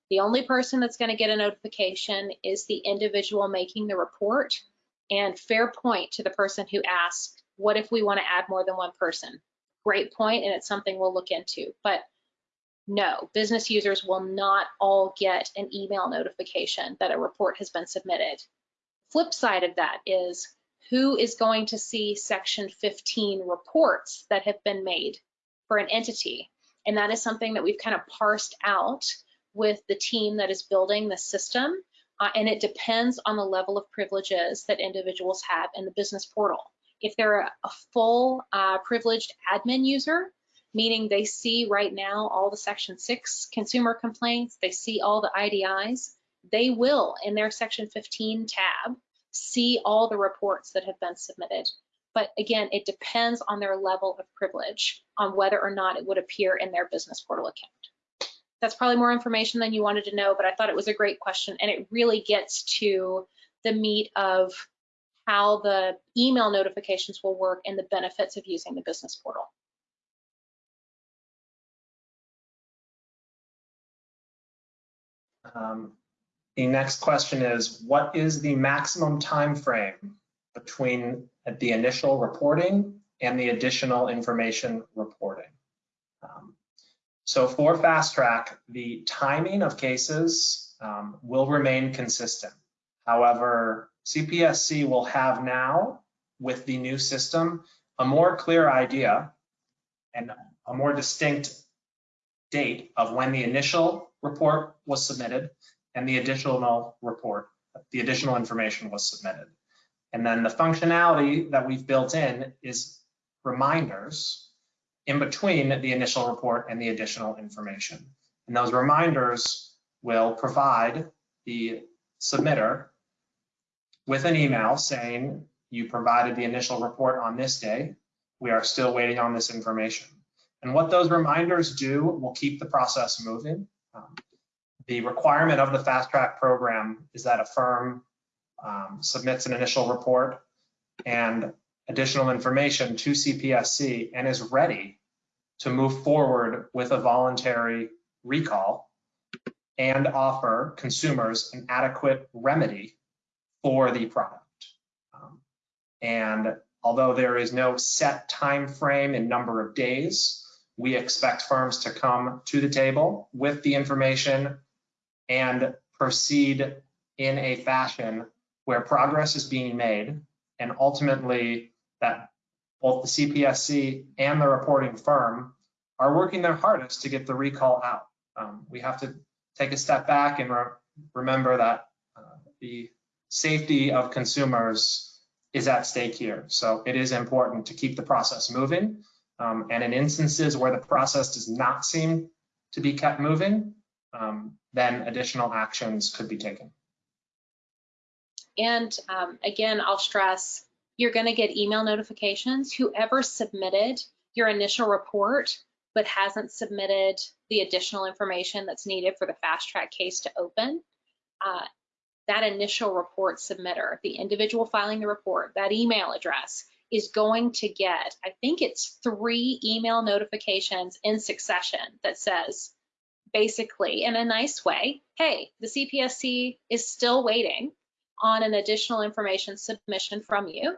Speaker 2: The only person that's going to get a notification is the individual making the report. And fair point to the person who asked, what if we want to add more than one person? Great point, and it's something we'll look into. But no, business users will not all get an email notification that a report has been submitted. Flip side of that is who is going to see Section 15 reports that have been made for an entity. And that is something that we've kind of parsed out with the team that is building the system. Uh, and it depends on the level of privileges that individuals have in the business portal. If they're a, a full uh, privileged admin user, meaning they see right now all the Section 6 consumer complaints, they see all the IDIs, they will, in their Section 15 tab, see all the reports that have been submitted. But again, it depends on their level of privilege on whether or not it would appear in their business portal account. That's probably more information than you wanted to know, but I thought it was a great question and it really gets to the meat of how the email notifications will work and the benefits of using the business portal.
Speaker 1: Um, The next question is, what is the maximum time frame between the initial reporting and the additional information reporting? Um, So for Fast Track, the timing of cases um, will remain consistent. However, CPSC will have now, with the new system, a more clear idea and a more distinct date of when the initial report was submitted and the additional report, the additional information was submitted. And then the functionality that we've built in is reminders in between the initial report and the additional information. And those reminders will provide the submitter with an email saying, you provided the initial report on this day. We are still waiting on this information. And what those reminders do will keep the process moving. Um, the requirement of the fast track program is that a firm um, submits an initial report and additional information to CPSC and is ready to move forward with a voluntary recall and offer consumers an adequate remedy for the product. Um, and although there is no set time frame and number of days, we expect firms to come to the table with the information and proceed in a fashion where progress is being made and ultimately that both the CPSC and the reporting firm are working their hardest to get the recall out. Um, we have to take a step back and re remember that uh, the safety of consumers is at stake here. So it is important to keep the process moving. Um, and in instances where the process does not seem to be kept moving, um, then additional actions could be taken.
Speaker 2: And um, again, I'll stress, you're gonna get email notifications. Whoever submitted your initial report but hasn't submitted the additional information that's needed for the fast track case to open, uh, that initial report submitter, the individual filing the report, that email address is going to get, I think it's three email notifications in succession that says, basically in a nice way, hey, the CPSC is still waiting on an additional information submission from you.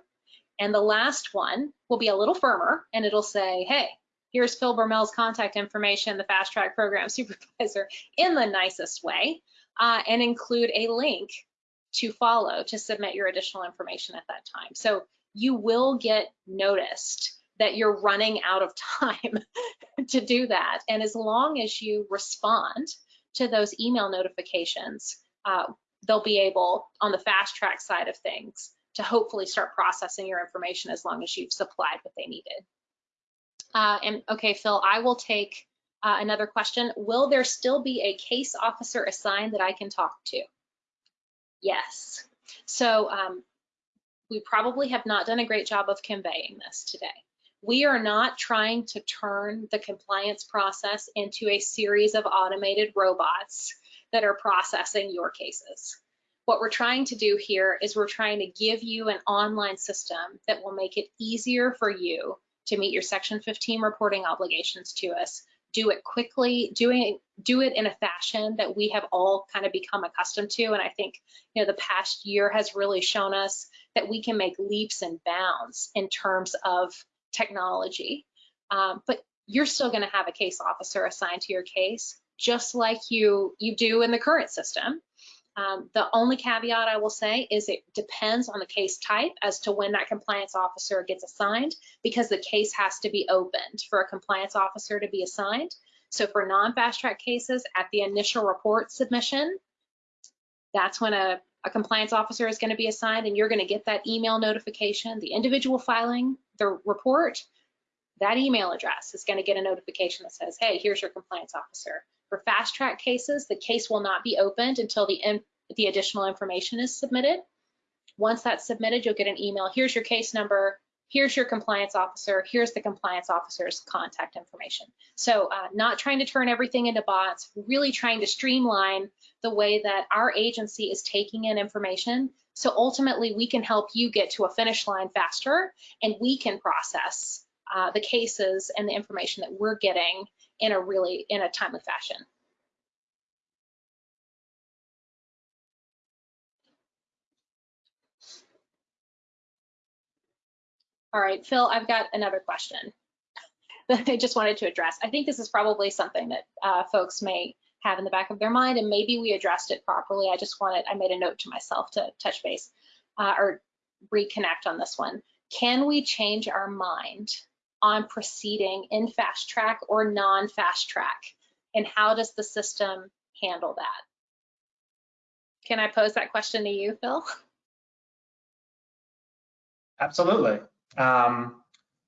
Speaker 2: And the last one will be a little firmer and it'll say, hey, here's Phil Bermel's contact information, the fast track program [laughs] supervisor in the nicest way, uh, and include a link to follow to submit your additional information at that time. So you will get noticed that you're running out of time [laughs] to do that. And as long as you respond to those email notifications, uh, they'll be able, on the fast track side of things, to hopefully start processing your information as long as you've supplied what they needed. Uh, and okay, Phil, I will take uh, another question. Will there still be a case officer assigned that I can talk to? Yes. So um, we probably have not done a great job of conveying this today. We are not trying to turn the compliance process into a series of automated robots that are processing your cases. What we're trying to do here is we're trying to give you an online system that will make it easier for you to meet your Section 15 reporting obligations to us, do it quickly, doing do it in a fashion that we have all kind of become accustomed to. And I think you know the past year has really shown us that we can make leaps and bounds in terms of technology. Um, but you're still going to have a case officer assigned to your case, just like you you do in the current system. Um, the only caveat I will say is it depends on the case type as to when that compliance officer gets assigned because the case has to be opened for a compliance officer to be assigned. So for non-fast track cases at the initial report submission, that's when a, a compliance officer is going to be assigned and you're going to get that email notification, the individual filing the report, that email address is going to get a notification that says, hey, here's your compliance officer. For fast track cases, the case will not be opened until the, the additional information is submitted. Once that's submitted, you'll get an email. Here's your case number. Here's your compliance officer. Here's the compliance officer's contact information. So uh, not trying to turn everything into bots, really trying to streamline the way that our agency is taking in information. So ultimately, we can help you get to a finish line faster and we can process uh, the cases and the information that we're getting in a really, in a timely fashion. All right, Phil, I've got another question [laughs] that I just wanted to address. I think this is probably something that uh, folks may have in the back of their mind, and maybe we addressed it properly. I just wanted, I made a note to myself to touch base uh, or reconnect on this one. Can we change our mind on proceeding in fast track or non-fast track? And how does the system handle that? Can I pose that question to you, Phil?
Speaker 1: Absolutely. Um,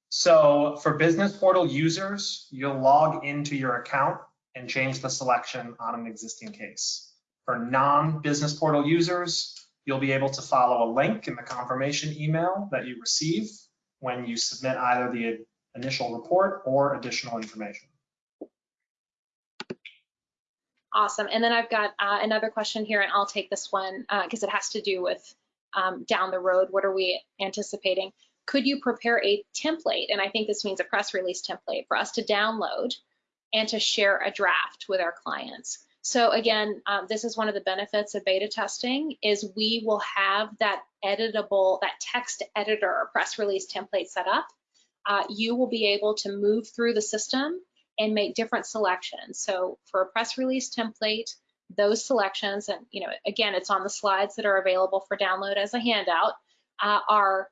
Speaker 1: so for business portal users, you'll log into your account and change the selection on an existing case. For non-business portal users, you'll be able to follow a link in the confirmation email that you receive when you submit either the initial report or additional information.
Speaker 2: Awesome. And then I've got uh, another question here, and I'll take this one because uh, it has to do with um, down the road. What are we anticipating? Could you prepare a template? And I think this means a press release template for us to download and to share a draft with our clients. So again, um, this is one of the benefits of beta testing is we will have that editable, that text editor press release template set up. Uh, you will be able to move through the system and make different selections. So for a press release template, those selections, and you know, again, it's on the slides that are available for download as a handout, uh, are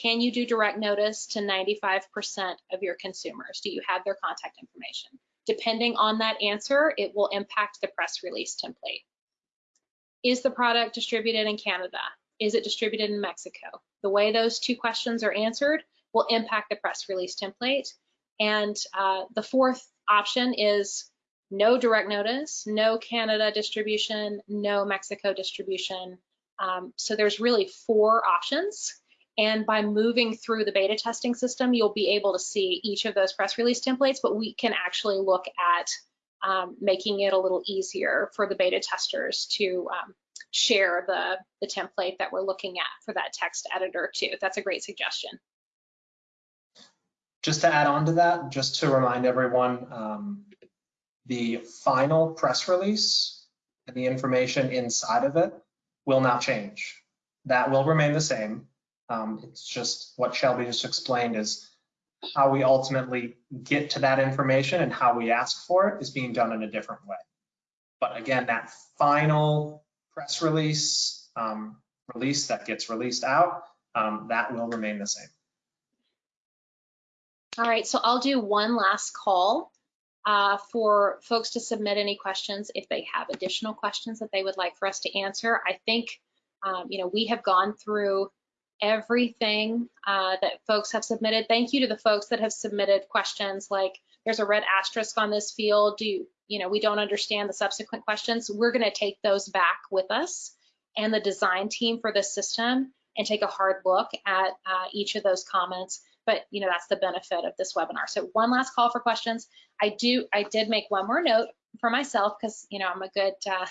Speaker 2: can you do direct notice to 95% of your consumers? Do you have their contact information? Depending on that answer, it will impact the press release template. Is the product distributed in Canada? Is it distributed in Mexico? The way those two questions are answered will impact the press release template. And uh, the fourth option is no direct notice, no Canada distribution, no Mexico distribution. Um, so there's really four options. And by moving through the beta testing system, you'll be able to see each of those press release templates, but we can actually look at um, making it a little easier for the beta testers to um, share the, the template that we're looking at for that text editor too. That's a great suggestion.
Speaker 1: Just to add on to that, just to remind everyone, um, the final press release and the information inside of it will not change. That will remain the same. Um, it's just what Shelby just explained is how we ultimately get to that information and how we ask for it is being done in a different way. But again, that final press release, um, release that gets released out, um, that will remain the same.
Speaker 2: All right, so I'll do one last call uh, for folks to submit any questions if they have additional questions that they would like for us to answer. I think, um, you know, we have gone through everything uh, that folks have submitted. Thank you to the folks that have submitted questions like there's a red asterisk on this field. Do you, you know, we don't understand the subsequent questions. We're going to take those back with us and the design team for this system and take a hard look at uh, each of those comments. But you know, that's the benefit of this webinar. So one last call for questions. I do, I did make one more note for myself because you know I'm a good, uh,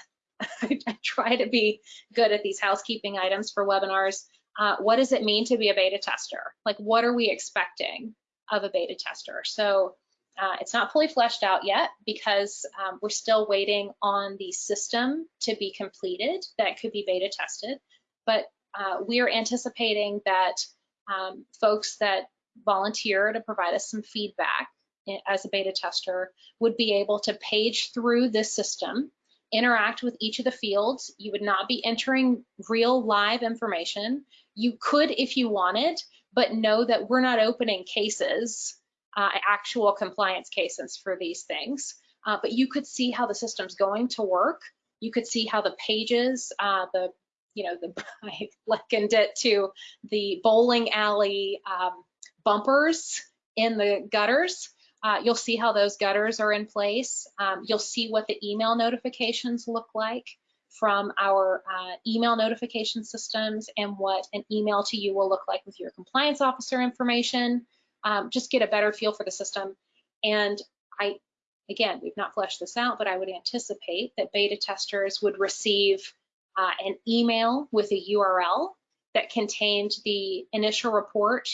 Speaker 2: [laughs] I try to be good at these housekeeping items for webinars uh, what does it mean to be a beta tester? Like, what are we expecting of a beta tester? So uh, it's not fully fleshed out yet because um, we're still waiting on the system to be completed that could be beta tested. But uh, we are anticipating that um, folks that volunteer to provide us some feedback as a beta tester would be able to page through this system interact with each of the fields. You would not be entering real live information. You could if you wanted, but know that we're not opening cases, uh, actual compliance cases for these things. Uh, but you could see how the system's going to work. You could see how the pages, uh, the, you know, the, [laughs] I likened it to the bowling alley um, bumpers in the gutters. Uh, you'll see how those gutters are in place. Um, you'll see what the email notifications look like. From our uh, email notification systems and what an email to you will look like with your compliance officer information. Um, just get a better feel for the system. And I, again, we've not fleshed this out, but I would anticipate that beta testers would receive uh, an email with a URL that contained the initial report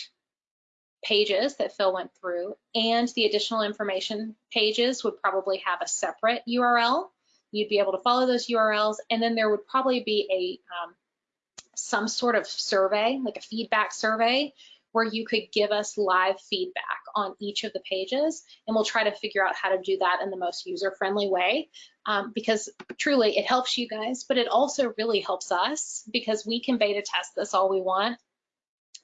Speaker 2: pages that Phil went through and the additional information pages would probably have a separate URL. You'd be able to follow those URLs and then there would probably be a um, some sort of survey, like a feedback survey, where you could give us live feedback on each of the pages and we'll try to figure out how to do that in the most user-friendly way um, because truly it helps you guys, but it also really helps us because we can beta test this all we want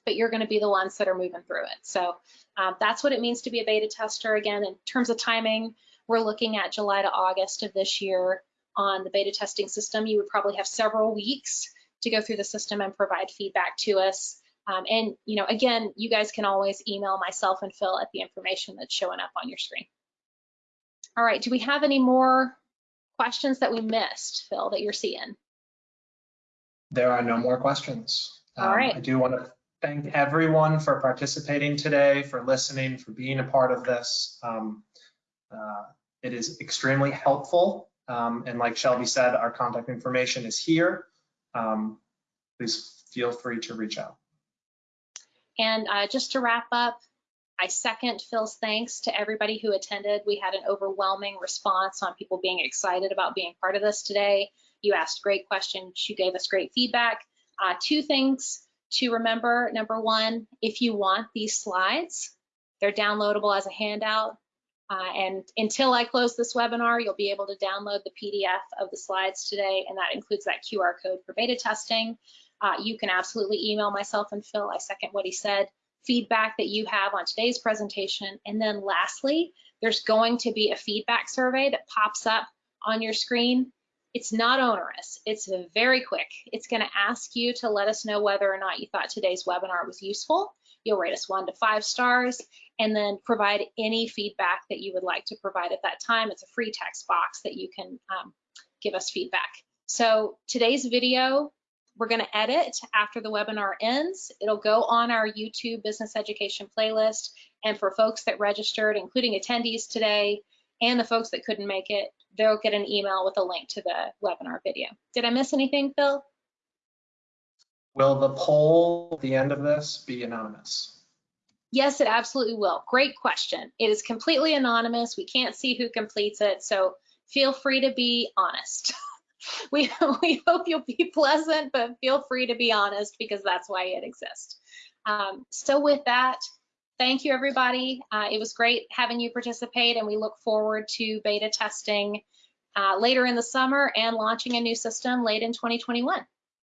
Speaker 2: but you're going to be the ones that are moving through it. So um, that's what it means to be a beta tester. Again, in terms of timing, we're looking at July to August of this year on the beta testing system. You would probably have several weeks to go through the system and provide feedback to us. Um, and, you know, again, you guys can always email myself and Phil at the information that's showing up on your screen. All right, do we have any more questions that we missed, Phil, that you're seeing?
Speaker 1: There are no more questions.
Speaker 2: All right.
Speaker 1: Um, I do want to thank everyone for participating today, for listening, for being a part of this. Um, uh, it is extremely helpful. Um, and like Shelby said, our contact information is here. Um, please feel free to reach out.
Speaker 2: And uh, just to wrap up, I second Phil's thanks to everybody who attended. We had an overwhelming response on people being excited about being part of this today. You asked great questions. You gave us great feedback. Uh, two things to remember. Number one, if you want these slides, they're downloadable as a handout. Uh, and until I close this webinar, you'll be able to download the PDF of the slides today, and that includes that QR code for beta testing. Uh, you can absolutely email myself and Phil. I second what he said. Feedback that you have on today's presentation. And then lastly, there's going to be a feedback survey that pops up on your screen. It's not onerous. It's very quick. It's going to ask you to let us know whether or not you thought today's webinar was useful. You'll rate us one to five stars and then provide any feedback that you would like to provide at that time. It's a free text box that you can um, give us feedback. So today's video, we're going to edit after the webinar ends. It'll go on our YouTube business education playlist. And for folks that registered, including attendees today, and the folks that couldn't make it, they'll get an email with a link to the webinar video. Did I miss anything, Phil?
Speaker 1: Will the poll at the end of this be anonymous?
Speaker 2: Yes, it absolutely will. Great question. It is completely anonymous. We can't see who completes it, so feel free to be honest. [laughs] we, [laughs] we hope you'll be pleasant, but feel free to be honest because that's why it exists. Um, so with that, thank you, everybody. Uh, it was great having you participate, and we look forward to beta testing uh, later in the summer and launching a new system late in 2021.